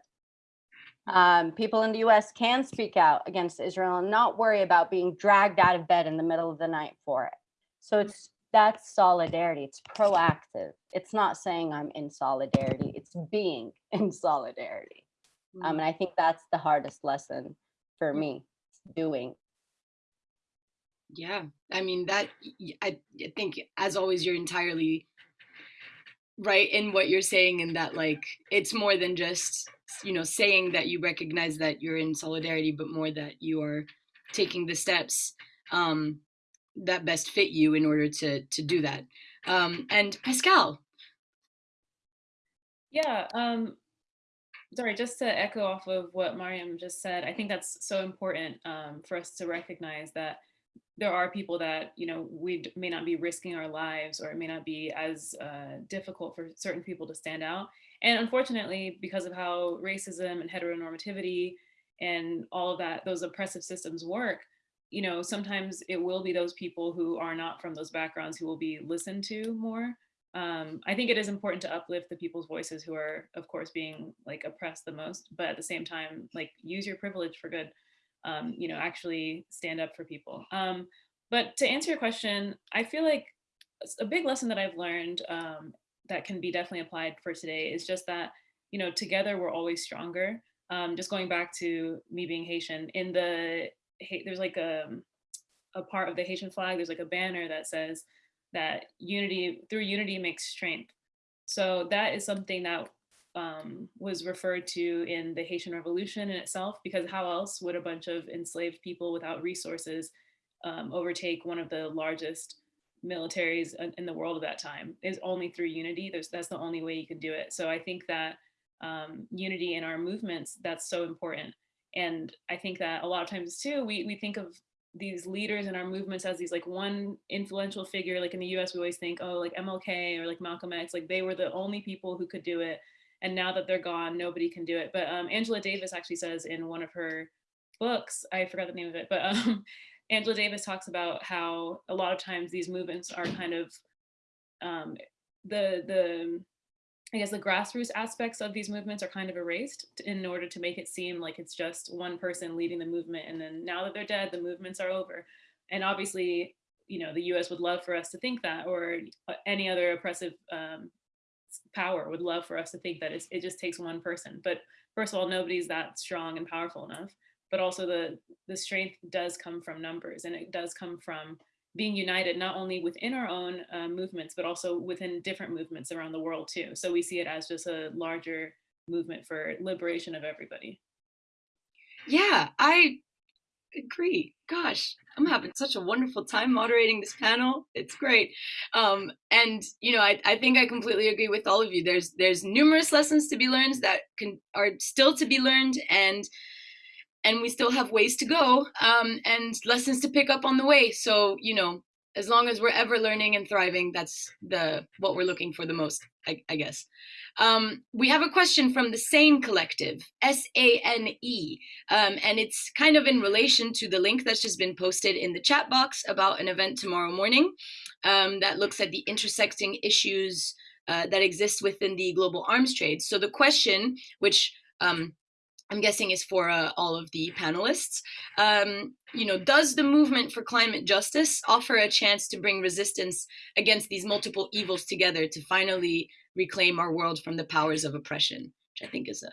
Speaker 4: Um, people in the US can speak out against Israel and not worry about being dragged out of bed in the middle of the night for it. So it's that's solidarity. It's proactive. It's not saying I'm in solidarity. It's being (laughs) in solidarity. Um, and I think that's the hardest lesson for me doing.
Speaker 1: Yeah, I mean that I think as always you're entirely right in what you're saying and that like it's more than just you know saying that you recognize that you're in solidarity but more that you are taking the steps um that best fit you in order to to do that um and pascal
Speaker 5: yeah um sorry, just to echo off of what Mariam just said, I think that's so important um, for us to recognize that there are people that, you know, we may not be risking our lives or it may not be as uh, difficult for certain people to stand out. And unfortunately, because of how racism and heteronormativity and all of that, those oppressive systems work, you know, sometimes it will be those people who are not from those backgrounds who will be listened to more um, I think it is important to uplift the people's voices who are, of course, being like oppressed the most, but at the same time, like use your privilege for good, um, you know, actually stand up for people. Um, but to answer your question, I feel like a big lesson that I've learned um, that can be definitely applied for today is just that, you know, together we're always stronger. Um, just going back to me being Haitian, in the, there's like a, a part of the Haitian flag, there's like a banner that says, that unity through unity makes strength. So that is something that um, was referred to in the Haitian Revolution in itself, because how else would a bunch of enslaved people without resources um, overtake one of the largest militaries in the world at that time is only through unity. There's, that's the only way you can do it. So I think that um, unity in our movements, that's so important. And I think that a lot of times too, we, we think of these leaders in our movements as these like one influential figure like in the US we always think oh like MLK or like Malcolm X like they were the only people who could do it. And now that they're gone nobody can do it. But um, Angela Davis actually says in one of her books I forgot the name of it but (laughs) um, Angela Davis talks about how a lot of times these movements are kind of um, the the I guess the grassroots aspects of these movements are kind of erased in order to make it seem like it's just one person leading the movement. And then now that they're dead, the movements are over. And obviously, you know, the US would love for us to think that, or any other oppressive um, power would love for us to think that it just takes one person. But first of all, nobody's that strong and powerful enough. But also the, the strength does come from numbers and it does come from being united not only within our own uh, movements, but also within different movements around the world too. So we see it as just a larger movement for liberation of everybody.
Speaker 1: Yeah, I agree. Gosh, I'm having such a wonderful time moderating this panel. It's great. Um, and you know, I, I think I completely agree with all of you. There's there's numerous lessons to be learned that can are still to be learned and and we still have ways to go um, and lessons to pick up on the way. So, you know, as long as we're ever learning and thriving, that's the what we're looking for the most, I, I guess. Um, we have a question from the Sane Collective, S-A-N-E, um, and it's kind of in relation to the link that's just been posted in the chat box about an event tomorrow morning um, that looks at the intersecting issues uh, that exist within the global arms trade. So the question, which um, I'm guessing is for uh, all of the panelists. Um, you know, does the movement for climate justice offer a chance to bring resistance against these multiple evils together to finally reclaim our world from the powers of oppression? Which I think is a,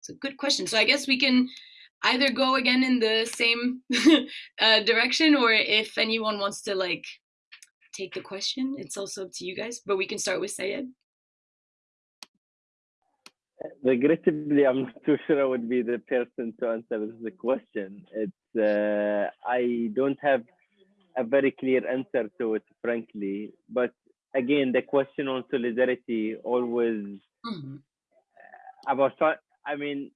Speaker 1: it's a good question. So I guess we can either go again in the same (laughs) uh, direction or if anyone wants to like take the question, it's also up to you guys, but we can start with Sayed.
Speaker 2: Regrettably, I'm not too sure I would be the person to answer the question. It's uh, I don't have a very clear answer to it, frankly. But again, the question on solidarity always mm-hmm. about. I mean,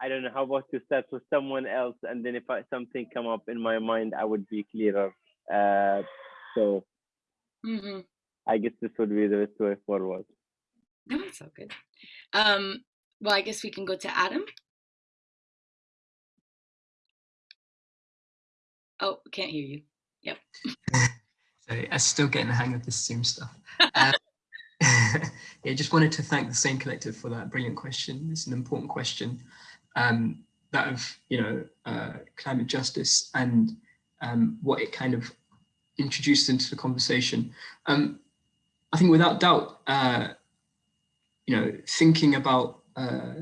Speaker 2: I don't know how about to start with someone else, and then if I, something come up in my mind, I would be clearer. Uh, so, mm-hmm. I guess this would be the best way forward.
Speaker 1: No, it's all good. Um, well, I guess we can go to Adam. Oh, can't hear you. Yep. (laughs)
Speaker 3: Sorry, I'm still getting the hang of this Zoom stuff. Um, (laughs) yeah, just wanted to thank the Sane Collective for that brilliant question. It's an important question. Um, that of, you know, uh, climate justice and um, what it kind of introduced into the conversation. Um, I think without doubt, uh, you know, thinking about uh,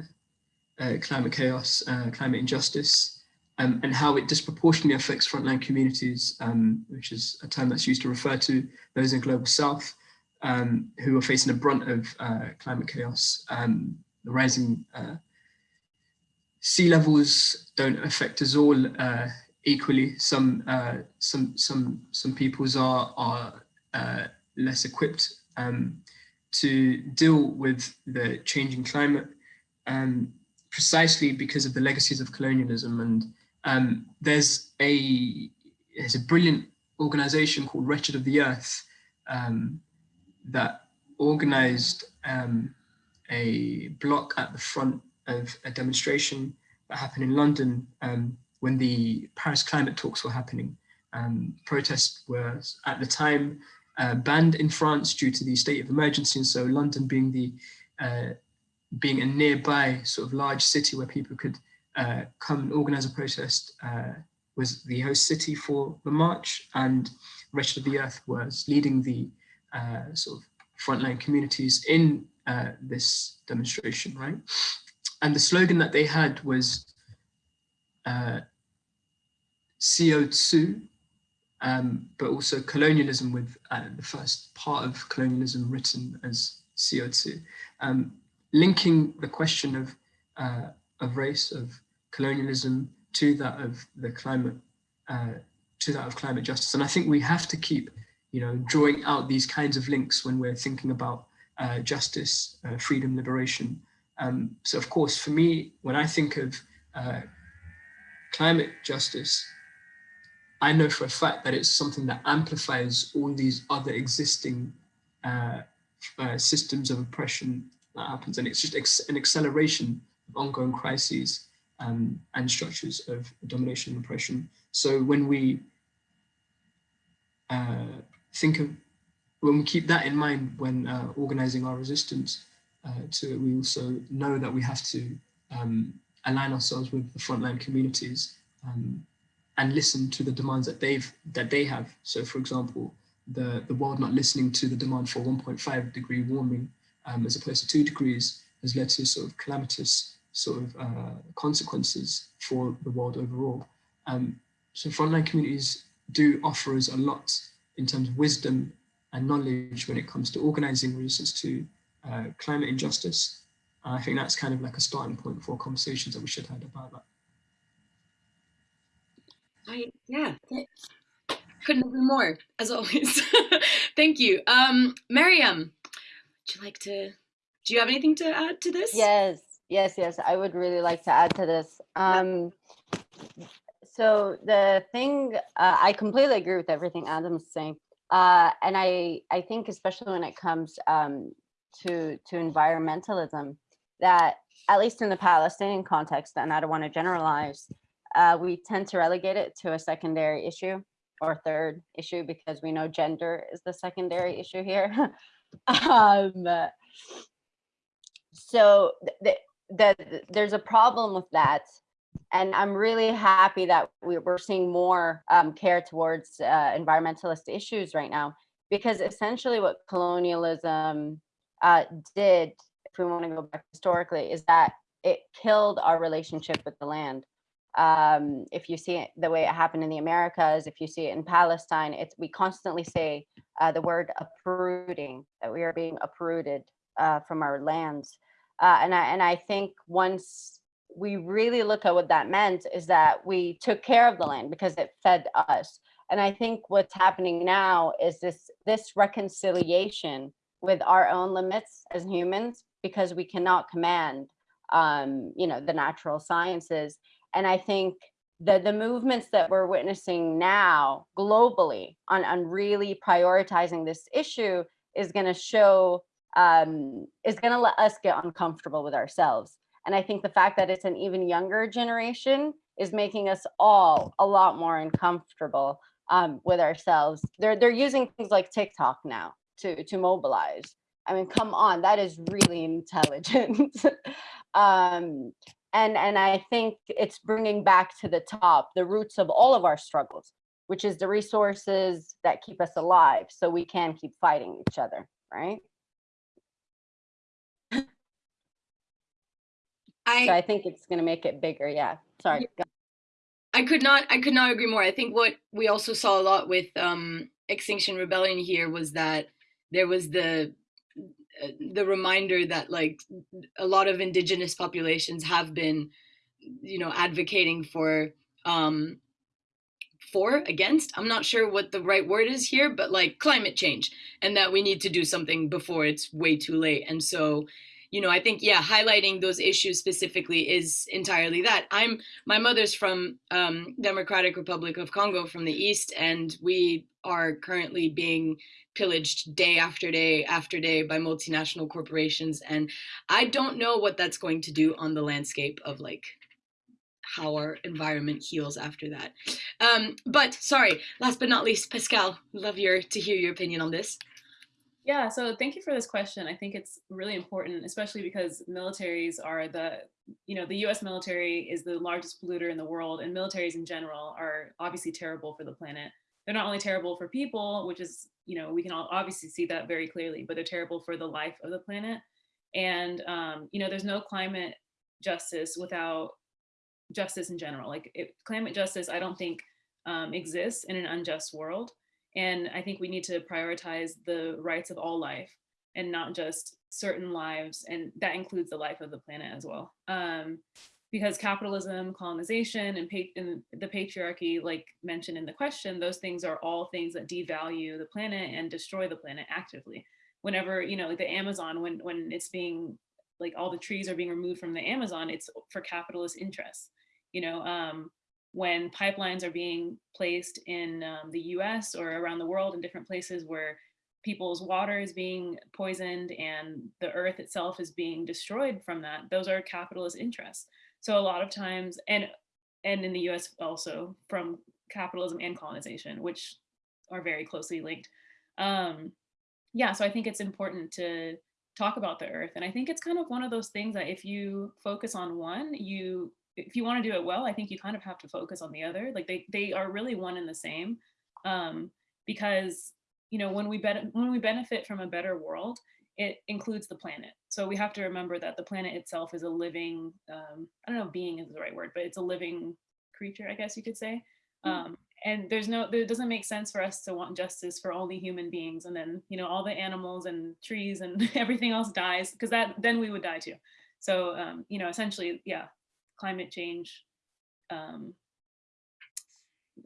Speaker 3: uh, climate chaos, uh, climate injustice, um, and how it disproportionately affects frontline communities, um, which is a term that's used to refer to those in the global south um, who are facing the brunt of climate chaos. Um, the rising sea levels don't affect us all uh, equally. Some uh, some some some peoples are are uh, less equipped um, to deal with the changing climate um, precisely because of the legacies of colonialism. And um, there's a there's a brilliant organization called Wretched of the Earth um, that organized um, a block at the front of a demonstration that happened in London um, when the Paris climate talks were happening. Um, protests were at the time uh, banned in France due to the state of emergency. And so London being the uh, being a nearby sort of large city where people could uh, come and organize a protest uh, was the host city for the march and Wretched of the Earth was leading the uh, sort of frontline communities in this demonstration, right? And the slogan that they had was uh, CO2, um, but also colonialism with uh, the first part of colonialism written as CO2. Um, linking the question of, uh, of race, of colonialism to that of the climate, uh, to that of climate justice. And I think we have to keep, you know, drawing out these kinds of links when we're thinking about uh, justice, uh, freedom, liberation. Um, so of course, for me, when I think of uh, climate justice, I know for a fact that it's something that amplifies all these other existing uh, uh, systems of oppression that happens. And it's just an acceleration of ongoing crises um, and structures of domination and oppression. So when we uh, think of, when we keep that in mind when uh, organizing our resistance uh, to it, we also know that we have to um, align ourselves with the frontline communities um, and listen to the demands that they've that they have. So for example, the, the world not listening to the demand for 1.5 degree warming um, as opposed to two degrees has led to sort of calamitous sort of uh, consequences for the world overall. Um, so frontline communities do offer us a lot in terms of wisdom and knowledge when it comes to organizing resistance to uh, climate injustice. I think that's kind of like a starting point for conversations that we should have about that.
Speaker 1: I, yeah, couldn't agree more, as always. (laughs) Thank you. Um, Mariam, would you like to, do you have anything to add to this?
Speaker 4: Yes, yes, yes. I would really like to add to this. Um, so the thing, uh, I completely agree with everything Adam's saying. Uh, and I, I think especially when it comes um, to, to environmentalism, that at least in the Palestinian context, and I don't want to generalize, uh, we tend to relegate it to a secondary issue or third issue because we know gender is the secondary issue here. (laughs) um, so th th th there's a problem with that. And I'm really happy that we, we're seeing more um, care towards uh, environmentalist issues right now, because essentially what colonialism uh, did, if we want to go back historically, is that it killed our relationship with the land. Um, if you see it the way it happened in the Americas, if you see it in Palestine, it's we constantly say uh, the word uprooting, that we are being uprooted uh, from our lands. Uh, and I and I think once we really look at what that meant is that we took care of the land because it fed us. And I think what's happening now is this this reconciliation with our own limits as humans because we cannot command um, you know the natural sciences and I think the, the movements that we're witnessing now globally on, on really prioritizing this issue is going to show, um, is going to let us get uncomfortable with ourselves. And I think the fact that it's an even younger generation is making us all a lot more uncomfortable um, with ourselves. They're, they're using things like TikTok now to, to mobilize. I mean, come on, that is really intelligent. (laughs) um, and and i think it's bringing back to the top the roots of all of our struggles which is the resources that keep us alive so we can keep fighting each other right?
Speaker 1: I,
Speaker 4: so i think it's going to make it bigger yeah. Sorry
Speaker 1: I could not I could not agree more. I think what we also saw a lot with um, Extinction Rebellion here was that there was the the reminder that like a lot of indigenous populations have been you know advocating for um for against. I'm not sure what the right word is here but like climate change and that we need to do something before it's way too late. And so you know i think yeah highlighting those issues specifically is entirely that i'm my mother's from um, democratic republic of congo from the east and we are currently being pillaged day after day after day by multinational corporations. And I don't know what that's going to do on the landscape of like how our environment heals after that. Um, but sorry, last but not least, Pascal, love your to hear your opinion on this.
Speaker 5: Yeah, so thank you for this question. I think it's really important, especially because militaries are the, you know, the US military is the largest polluter in the world and militaries in general are obviously terrible for the planet they're not only terrible for people, which is, you know, we can all obviously see that very clearly, but they're terrible for the life of the planet. And, um, you know, there's no climate justice without justice in general. Like it, climate justice, I don't think um, exists in an unjust world. And I think we need to prioritize the rights of all life and not just certain lives. And that includes the life of the planet as well. Um, because capitalism, colonization, and, and, the patriarchy, like mentioned in the question, those things are all things that devalue the planet and destroy the planet actively. Whenever, you know, like the Amazon, when, when it's being, like all the trees are being removed from the Amazon, it's for capitalist interests. You know, um, when pipelines are being placed in um, the US or around the world in different places where people's water is being poisoned and the earth itself is being destroyed from that, those are capitalist interests. So a lot of times, and and in the US also from capitalism and colonization, which are very closely linked. Um, yeah, so I think it's important to talk about the earth. And I think it's kind of one of those things that if you focus on one, you if you want to do it well, I think you kind of have to focus on the other. Like they they are really one and the same. Um, because you know when we ben when we benefit from a better world, it includes the planet. So we have to remember that the planet itself is a living, um, I don't know if being is the right word, but it's a living creature, I guess you could say. Hmm. Um, and there's no, it doesn't make sense for us to want justice for only human beings. And then, you know, all the animals and trees and (laughs) everything else dies because that, then we would die too. So, um, you know, essentially, yeah, climate change, um,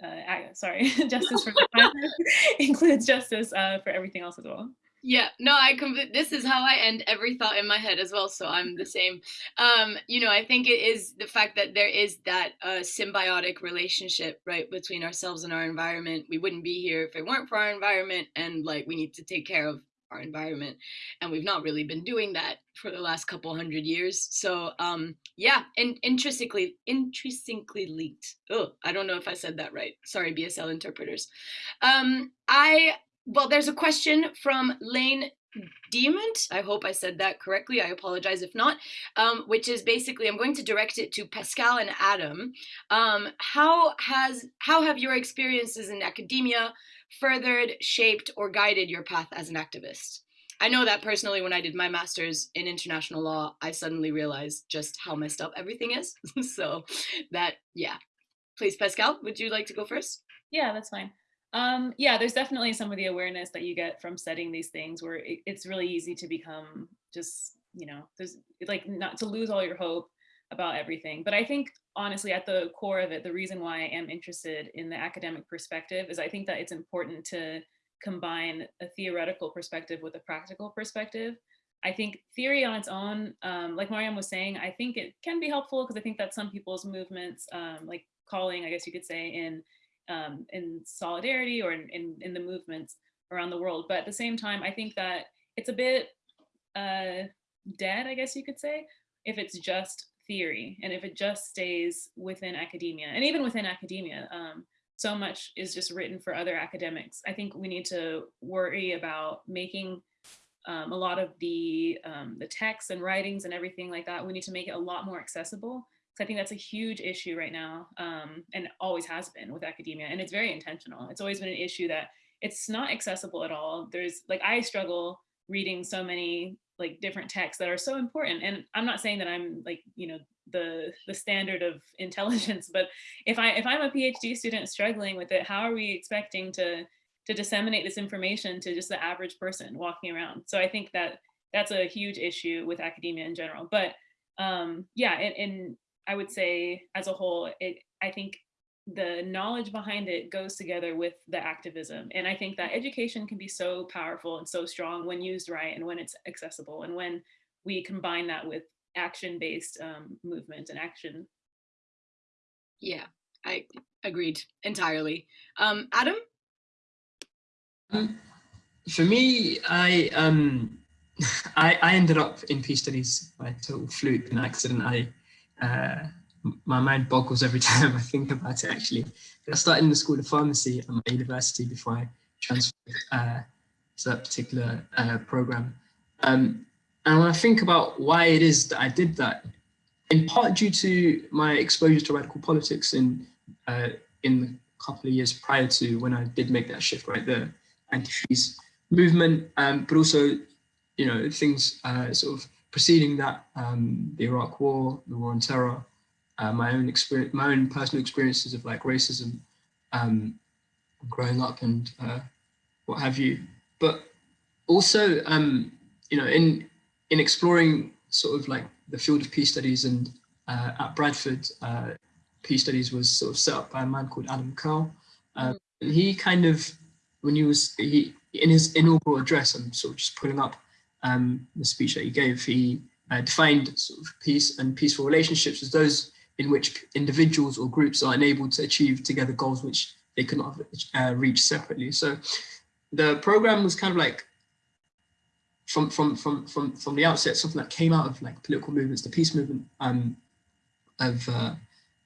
Speaker 5: uh, sorry, (laughs) justice for the (laughs) planet (laughs) includes justice uh, for everything else as well.
Speaker 1: Yeah, no, I this is how I end every thought in my head as well, so I'm the same. Um, you know, I think it is the fact that there is that uh, symbiotic relationship, right, between ourselves and our environment. We wouldn't be here if it weren't for our environment, and like we need to take care of our environment, and we've not really been doing that for the last couple hundred years. So, um, yeah, and intrinsically, intrinsically linked. Oh, I don't know if I said that right. Sorry, BSL interpreters. Um, I well, there's a question from Lane Demont. I hope I said that correctly. I apologize if not. Um, which is basically, I'm going to direct it to Pascal and Adam. Um, how has how have your experiences in academia furthered, shaped, or guided your path as an activist? I know that personally, when I did my master's in international law, I suddenly realized just how messed up everything is. (laughs) so that, yeah. Please, Pascal, would you like to go first?
Speaker 5: Yeah, that's fine. Um, yeah, there's definitely some of the awareness that you get from studying these things where it, it's really easy to become just, you know, there's like not to lose all your hope about everything. But I think honestly, at the core of it, the reason why I am interested in the academic perspective is I think that it's important to combine a theoretical perspective with a practical perspective. I think theory on its own, um, like Mariam was saying, I think it can be helpful because I think that some people's movements, um, like calling, I guess you could say, in um, in solidarity or in, in, in, the movements around the world. But at the same time, I think that it's a bit uh, dead, I guess you could say, if it's just theory and if it just stays within academia and even within academia. Um, so much is just written for other academics. I think we need to worry about making um, a lot of the um, the texts and writings and everything like that. We need to make it a lot more accessible Because I think that's a huge issue right now um, and always has been with academia. And it's very intentional. It's always been an issue that it's not accessible at all. There's like, I struggle reading so many like different texts that are so important. And I'm not saying that I'm like, you know, the the standard of (laughs) intelligence, but if I if I'm a PhD student struggling with it, how are we expecting to to disseminate this information to just the average person walking around? So I think that that's a huge issue with academia in general. But um, yeah, and, and I would say as a whole, it I think the knowledge behind it goes together with the activism. And I think that education can be so powerful and so strong when used right and when it's accessible and when we combine that with action-based um, movement and action.
Speaker 1: Yeah, I agreed entirely. Um, Adam?
Speaker 3: Um, for me, I um, (laughs) I, I ended up in peace studies by total fluke and accident. I uh, my mind boggles every (laughs) time I think about it actually. I started in the School of Pharmacy at my university before I transferred uh, to that particular uh, program. Um, and when I think about why it is that I did that, in part due to my exposure to radical politics in, uh, in the couple of years prior to when I did make that shift, right, the anti-fees movement, um, but also, you know, things uh, sort of preceding that, um, the Iraq War, the War on Terror, uh, my own experience, my own personal experiences of like racism, um, growing up and uh, what have you. But also, um, you know, in in exploring sort of like the field of peace studies and uh, at Bradford, uh, peace studies was sort of set up by a man called Adam Curle. Um, and he kind of, when he was, he in his inaugural address, I'm sort of just pulling up um, the speech that he gave, he uh, defined sort of peace and peaceful relationships as those in which individuals or groups are unable to achieve together goals which they could not uh, reach separately. So the program was kind of like from from from from from the outset something that came out of like political movements, the peace movement um, of, uh,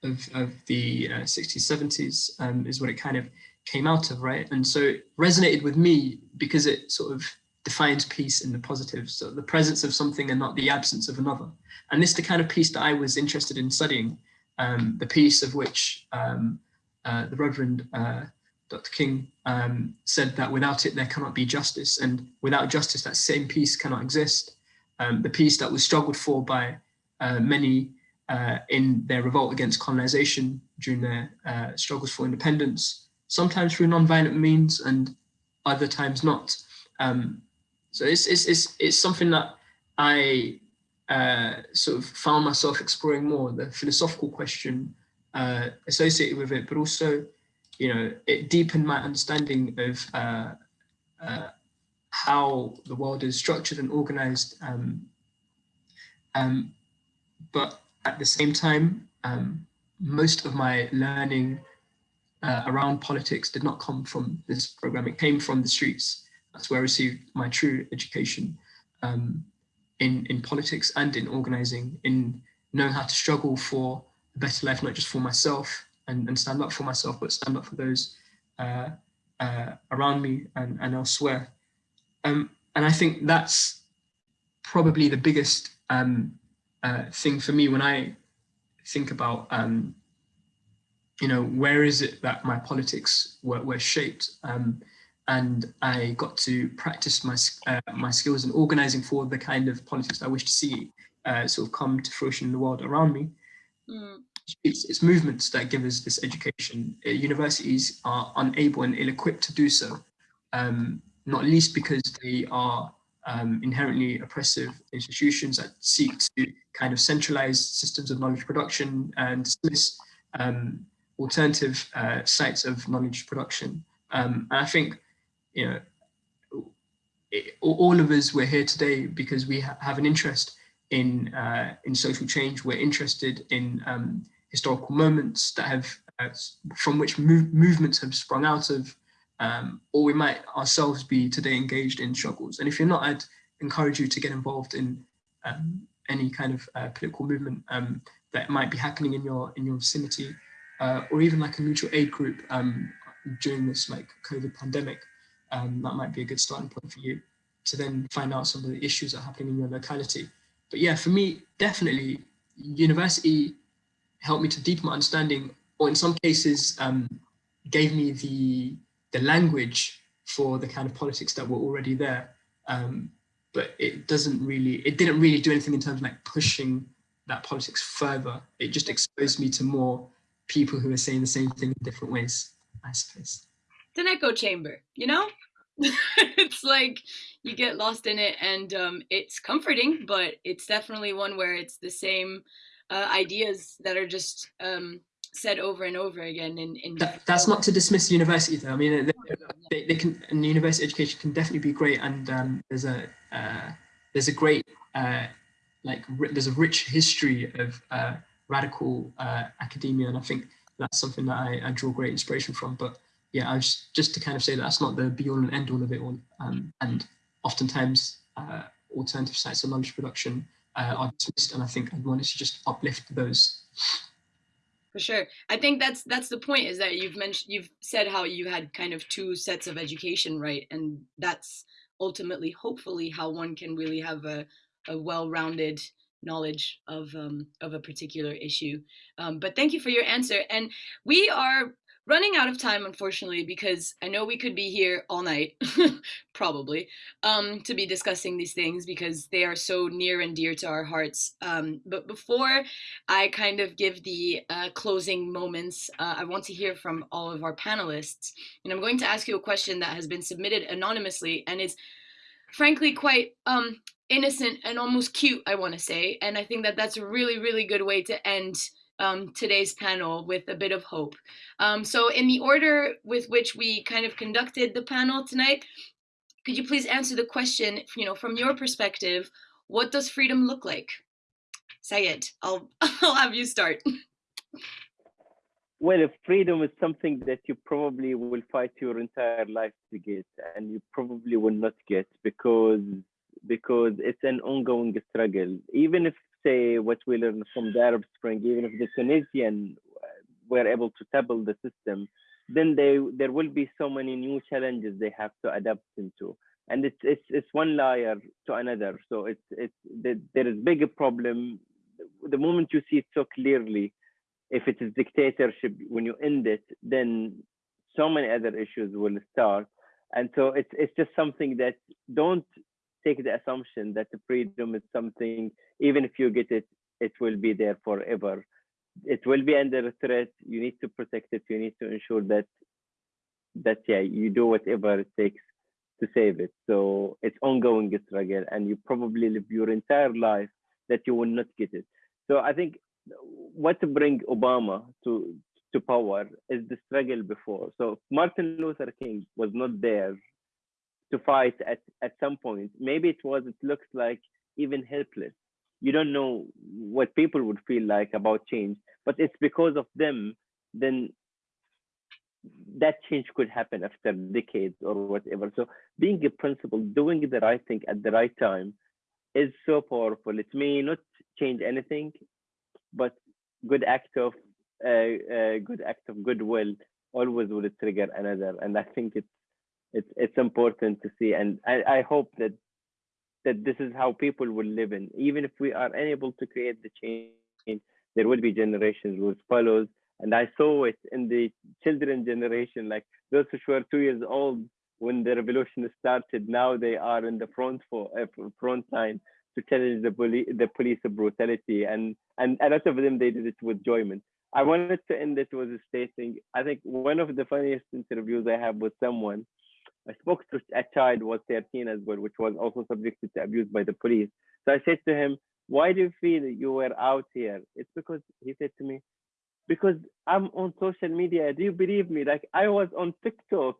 Speaker 3: of of the uh, 60s 70s um, is what it kind of came out of, right? And so it resonated with me because it sort of defines peace in the positive. So the presence of something and not the absence of another. And this is the kind of peace that I was interested in studying, um, the peace of which um, uh, the Reverend uh, Dr. King um, said that without it, there cannot be justice. And without justice, that same peace cannot exist. Um, the peace that was struggled for by uh, many uh, in their revolt against colonization during their uh, struggles for independence, sometimes through non-violent means and other times not. Um, so it's, it's, it's, it's something that I uh, sort of found myself exploring more, the philosophical question uh, associated with it, but also, you know, it deepened my understanding of uh, uh how the world is structured and organized. Um, um, but at the same time, um, most of my learning uh, around politics did not come from this program. It came from the streets. That's where I received my true education um, in, in politics and in organizing, in knowing how to struggle for a better life, not just for myself and, and stand up for myself, but stand up for those uh, uh, around me and, and elsewhere. Um, and I think that's probably the biggest um, uh, thing for me when I think about, um, you know, where is it that my politics were, were shaped? And I got to practice my, uh, my skills in organizing for the kind of politics I wish to see uh, sort of come to fruition in the world around me. Mm. It's, it's, movements that give us this education. Uh, universities are unable and ill-equipped to do so, um, not least because they are um, inherently oppressive institutions that seek to kind of centralize systems of knowledge production and dismiss um, alternative uh, sites of knowledge production. Um, and I think, you know, it, all of us, we're here today because we ha have an interest in uh, in social change. We're interested in um, historical moments that have uh, from which move movements have sprung out of, um, or we might ourselves be today engaged in struggles. And if you're not, I'd encourage you to get involved in um, any kind of uh, political movement um, that might be happening in your in your vicinity, uh, or even like a mutual aid group um, during this like COVID pandemic. Um, that might be a good starting point for you to then find out some of the issues that are happening in your locality. But yeah, for me, definitely university helped me to deepen my understanding, or in some cases, um, gave me the the language for the kind of politics that were already there. Um, but it doesn't really, it didn't really do anything in terms of like pushing that politics further. It just exposed me to more people who are saying the same thing in different ways, I suppose.
Speaker 1: It's an echo chamber, you know? (laughs) it's like you get lost in it and um, it's comforting, but it's definitely one where it's the same uh, ideas that are just um, said over and over again. In, in
Speaker 3: that, that's not to dismiss university though. I mean, they, they, they can, and university education can definitely be great. And um, there's a, uh, there's a great, uh, like, there's a rich history of uh, radical uh, academia. And I think that's something that I, I draw great inspiration from. But yeah, I was just to kind of say that that's not the be all and end all of it all. Um, and oftentimes uh, alternative sites of knowledge production uh, are dismissed, and I think I wanted to just uplift those.
Speaker 1: For sure, I think that's that's the point. Is that you've mentioned you've said how you had kind of two sets of education, right? And that's ultimately, hopefully, how one can really have a a well-rounded knowledge of um, of a particular issue. Um, but thank you for your answer. And we are running out of time, unfortunately, because I know we could be here all night, (laughs) probably, um, to be discussing these things because they are so near and dear to our hearts. Um, but before I kind of give the uh, closing moments, uh, I want to hear from all of our panelists. And I'm going to ask you a question that has been submitted anonymously and is frankly quite um, innocent and almost cute, I want to say. And I think that that's a really, really good way to end um, today's panel with a bit of hope. Um, so in the order with which we kind of conducted the panel tonight, could you please answer the question, you know, from your perspective, what does freedom look like? Sayed, I'll, (laughs) I'll have you start.
Speaker 2: Well, freedom is something that you probably will fight your entire life to get, and you probably will not get because because it's an ongoing struggle. Even if say what we learned from the Arab Spring, even if the Tunisian uh, were able to topple the system, then they there will be so many new challenges they have to adapt into, and it's it's it's one layer to another. So it's it's there is bigger problem. The moment you see it so clearly, if it is dictatorship, when you end it, then so many other issues will start. And so it's it's just something that don't take the assumption that the freedom is something, even if you get it, it will be there forever. It will be under threat. You need to protect it. You need to ensure that that yeah, you do whatever it takes to save it. So it's ongoing struggle, and you probably live your entire life that you will not get it. So I think what to bring Obama to to power is the struggle before. So Martin Luther King was not there to fight at, at some point. Maybe it was, it looks like even helpless. You don't know what people would feel like about change, but it's because of them, then that change could happen after decades or whatever. So being a principal, doing the right thing at the right time is so powerful. It may not change anything, but good act of uh, uh, good act of goodwill always will trigger another. And I think it's it's it's important to see. And I, I hope that that this is how people will live in. Even if we are unable to create the change, there will be generations who follows. And I saw it in the children generation, like those which were two years old when the revolution started. Now they are in the front for uh, front line to challenge the police the police brutality, and and a lot of them they did it with enjoyment. I wanted to end it with stating, I think one of the funniest interviews I have with someone, I spoke to a child was 13 as well, which was also subjected to abuse by the police. So I said to him, why do you feel you were out here? It's because he said to me, because I'm on social media. Do you believe me? Like I was on TikTok,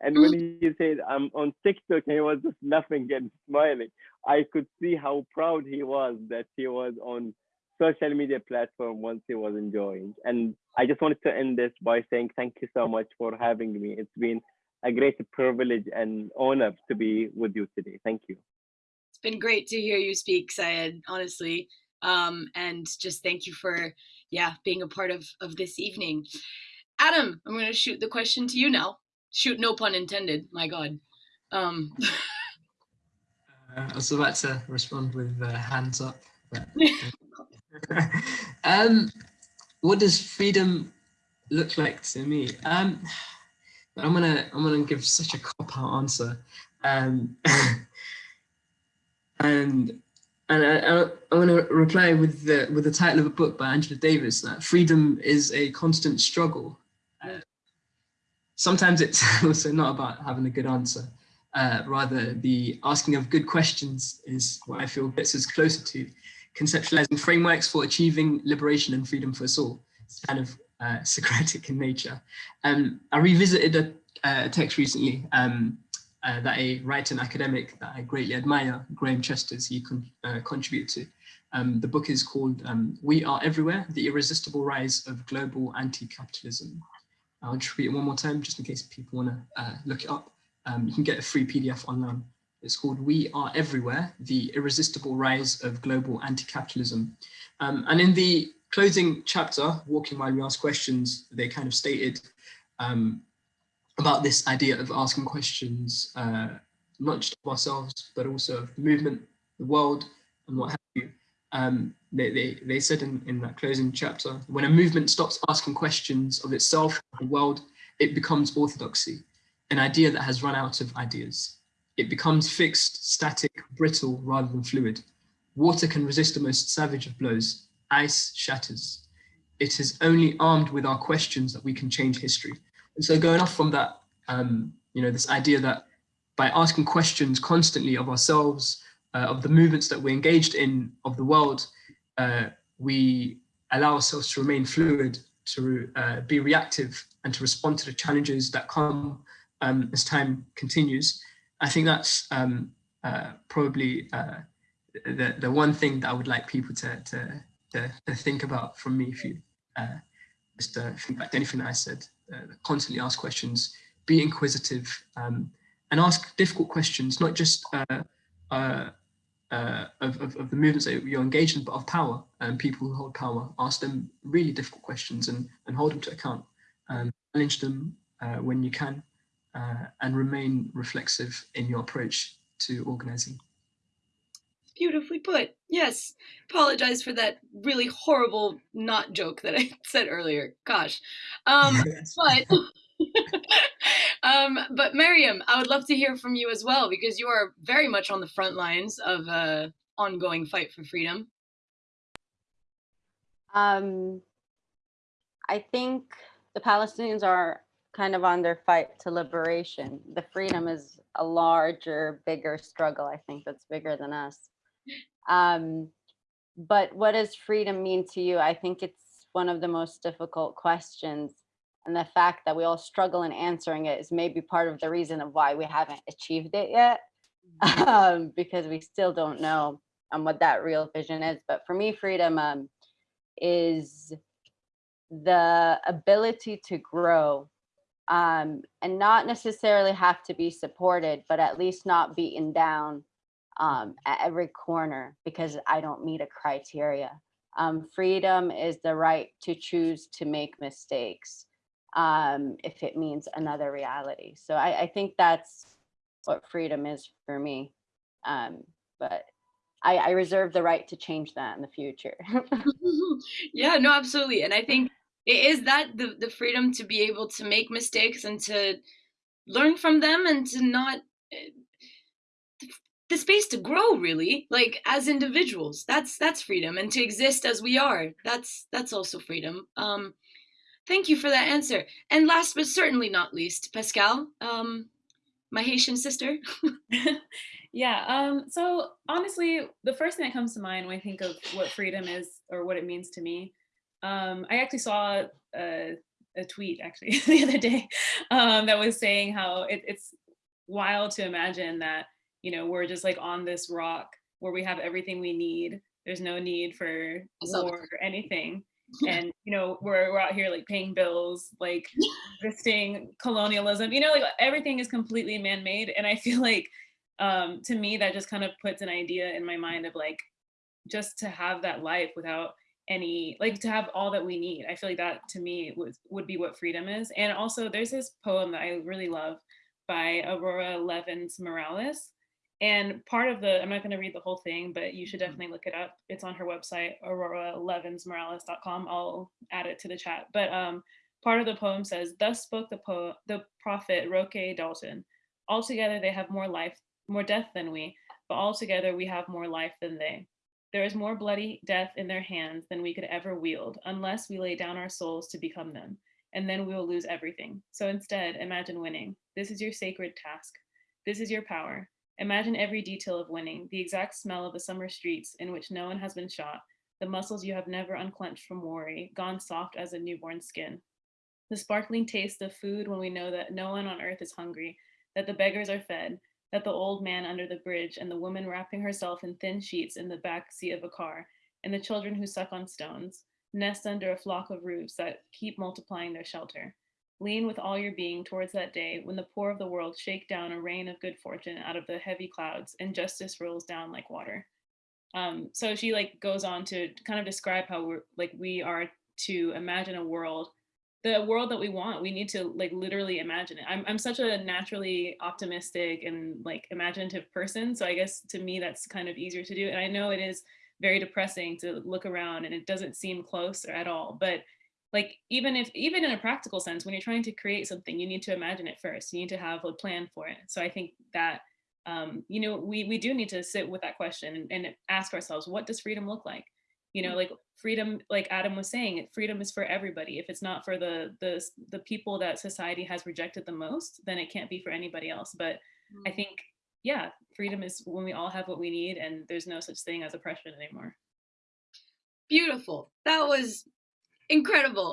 Speaker 2: and when mm. he said I'm on TikTok, he was just laughing and smiling. I could see how proud he was that he was on social media platform once he was enjoying. And I just wanted to end this by saying thank you so much for having me. It's been a great privilege and honor to be with you today. Thank you.
Speaker 1: It's been great to hear you speak, Sayed, honestly. Um, and just thank you for, yeah, being a part of, of this evening. Adam, I'm going to shoot the question to you now. Shoot, no pun intended. My God. Um.
Speaker 3: uh, I was about to respond with uh, hands up. But, (laughs) (laughs) um, what does freedom look like to me? Um, I'm gonna I'm gonna give such a cop out answer, um, (laughs) and and I, want to reply with the with the title of a book by Angela Davis that freedom is a constant struggle. Uh, sometimes it's (laughs) also not about having a good answer. Uh, rather, the asking of good questions is what I feel gets us closer to conceptualizing frameworks for achieving liberation and freedom for us all. It's kind of uh, (laughs) Socratic in nature. Um, I revisited a, a text recently um, uh, that a writer and academic that I greatly admire, Graeme Chesters, he con uh, contributed to. Um, the book is called um, We Are Everywhere, The Irresistible Rise of Global Anti-Capitalism. I'll just read it one more time, just in case people want to uh, look it up. Um, you can get a free PDF online. It's called We Are Everywhere, The Irresistible Rise of Global Anti-Capitalism. Um, and in the closing chapter, Walking While We Ask Questions, they kind of stated um, about this idea of asking questions, uh, not just of ourselves, but also of the movement, the world, and what have you. Um, they, they, they said in, in that closing chapter, when a movement stops asking questions of itself, the world, it becomes orthodoxy, an idea that has run out of ideas. It becomes fixed, static, brittle, rather than fluid. Water can resist the most savage of blows. Ice shatters. It is only armed with our questions that we can change history. And so going off from that, um, you know, this idea that by asking questions constantly of ourselves, uh, of the movements that we're engaged in, of the world, uh, we allow ourselves to remain fluid, to uh, be reactive and to respond to the challenges that come um, as time continues. I think that's um, uh, probably uh, the, the one thing that I would like people to, to, to, to think about from me if you uh, just think back to anything I said, constantly ask questions, be inquisitive um, and ask difficult questions, not just uh, uh, uh, of, of, of, the movements that you're engaged in, but of power and people who hold power. Ask them really difficult questions and, and hold them to account. Um, challenge them uh, when you can uh, and remain reflexive in your approach to organizing.
Speaker 1: Beautifully put. Yes. Apologize for that really horrible not joke that I (laughs) said earlier. Gosh. Um, (laughs) but (laughs) um, but Miriam, I would love to hear from you as well because you are very much on the front lines of uh, ongoing fight for freedom.
Speaker 4: Um, I think the Palestinians are kind of on their fight to liberation. The freedom is a larger, bigger struggle, I think, that's bigger than us. Um, but what does freedom mean to you? I think it's one of the most difficult questions. And the fact that we all struggle in answering it is maybe part of the reason of why we haven't achieved it yet, um, because we still don't know um, what that real vision is. But for me, freedom um, is the ability to grow um, and not necessarily have to be supported, but at least not beaten down um, at every corner because I don't meet a criteria. Um, freedom is the right to choose to make mistakes um, if it means another reality. So I, I think that's what freedom is for me. Um, but I, I reserve the right to change that in the future. (laughs) (laughs)
Speaker 1: yeah, no, absolutely. And I think it is that the, the freedom to be able to make mistakes and to learn from them and to not eh, the space to grow really like as individuals. That's that's freedom and to exist as we are that's that's also freedom. Um thank you for that answer. And last but certainly not least pascal um my haitian sister. (laughs)
Speaker 5: Yeah um so honestly the first thing that comes to mind when i think of what freedom is or what it means to me um i actually saw a, a tweet actually (laughs) the other day um that was saying how it, it's wild to imagine that you know, we're just like on this rock where we have everything we need. There's no need for war or anything. (laughs) And, you know, we're, we're out here like paying bills, like (laughs) resisting colonialism, you know, like everything is completely man-made. And I feel like um, to me, that just kind of puts an idea in my mind of like, just to have that life without any, like to have all that we need. I feel like that to me would, would be what freedom is. And also there's this poem that I really love by Aurora Levins Morales and part of the, I'm not going to read the whole thing, but you should mm-hmm. definitely look it up. It's on her website, auroralevinsmorales.com. I'll add it to the chat. But um, part of the poem says, thus spoke the, po the prophet Roque Dalton. Altogether, they have more life, more death than we, but altogether we have more life than they. There is more bloody death in their hands than we could ever wield, unless we lay down our souls to become them, and then we will lose everything. So instead, imagine winning. This is your sacred task. This is your power. Imagine every detail of winning, the exact smell of the summer streets in which no one has been shot, the muscles you have never unclenched from worry, gone soft as a newborn skin. The sparkling taste of food when we know that no one on earth is hungry, that the beggars are fed, that the old man under the bridge and the woman wrapping herself in thin sheets in the back seat of a car, and the children who suck on stones, nest under a flock of roofs that keep multiplying their shelter. Lean with all your being towards that day when the poor of the world shake down a rain of good fortune out of the heavy clouds and justice rolls down like water. Um, so she like goes on to kind of describe how we're like we are to imagine a world, the world that we want. We need to like literally imagine it. I'm I'm such a naturally optimistic and like imaginative person, so I guess to me that's kind of easier to do. And I know it is very depressing to look around and it doesn't seem close or at all, but like even if even in a practical sense when you're trying to create something you need to imagine it first. You need to have a plan for it. So i think that um, you know we we do need to sit with that question and, and ask ourselves what does freedom look like? You know like freedom like adam was saying freedom is for everybody. If it's not for the the the people that society has rejected the most then it can't be for anybody else. But mm. i think yeah freedom is when we all have what we need and there's no such thing as oppression anymore.
Speaker 1: Beautiful. That was incredible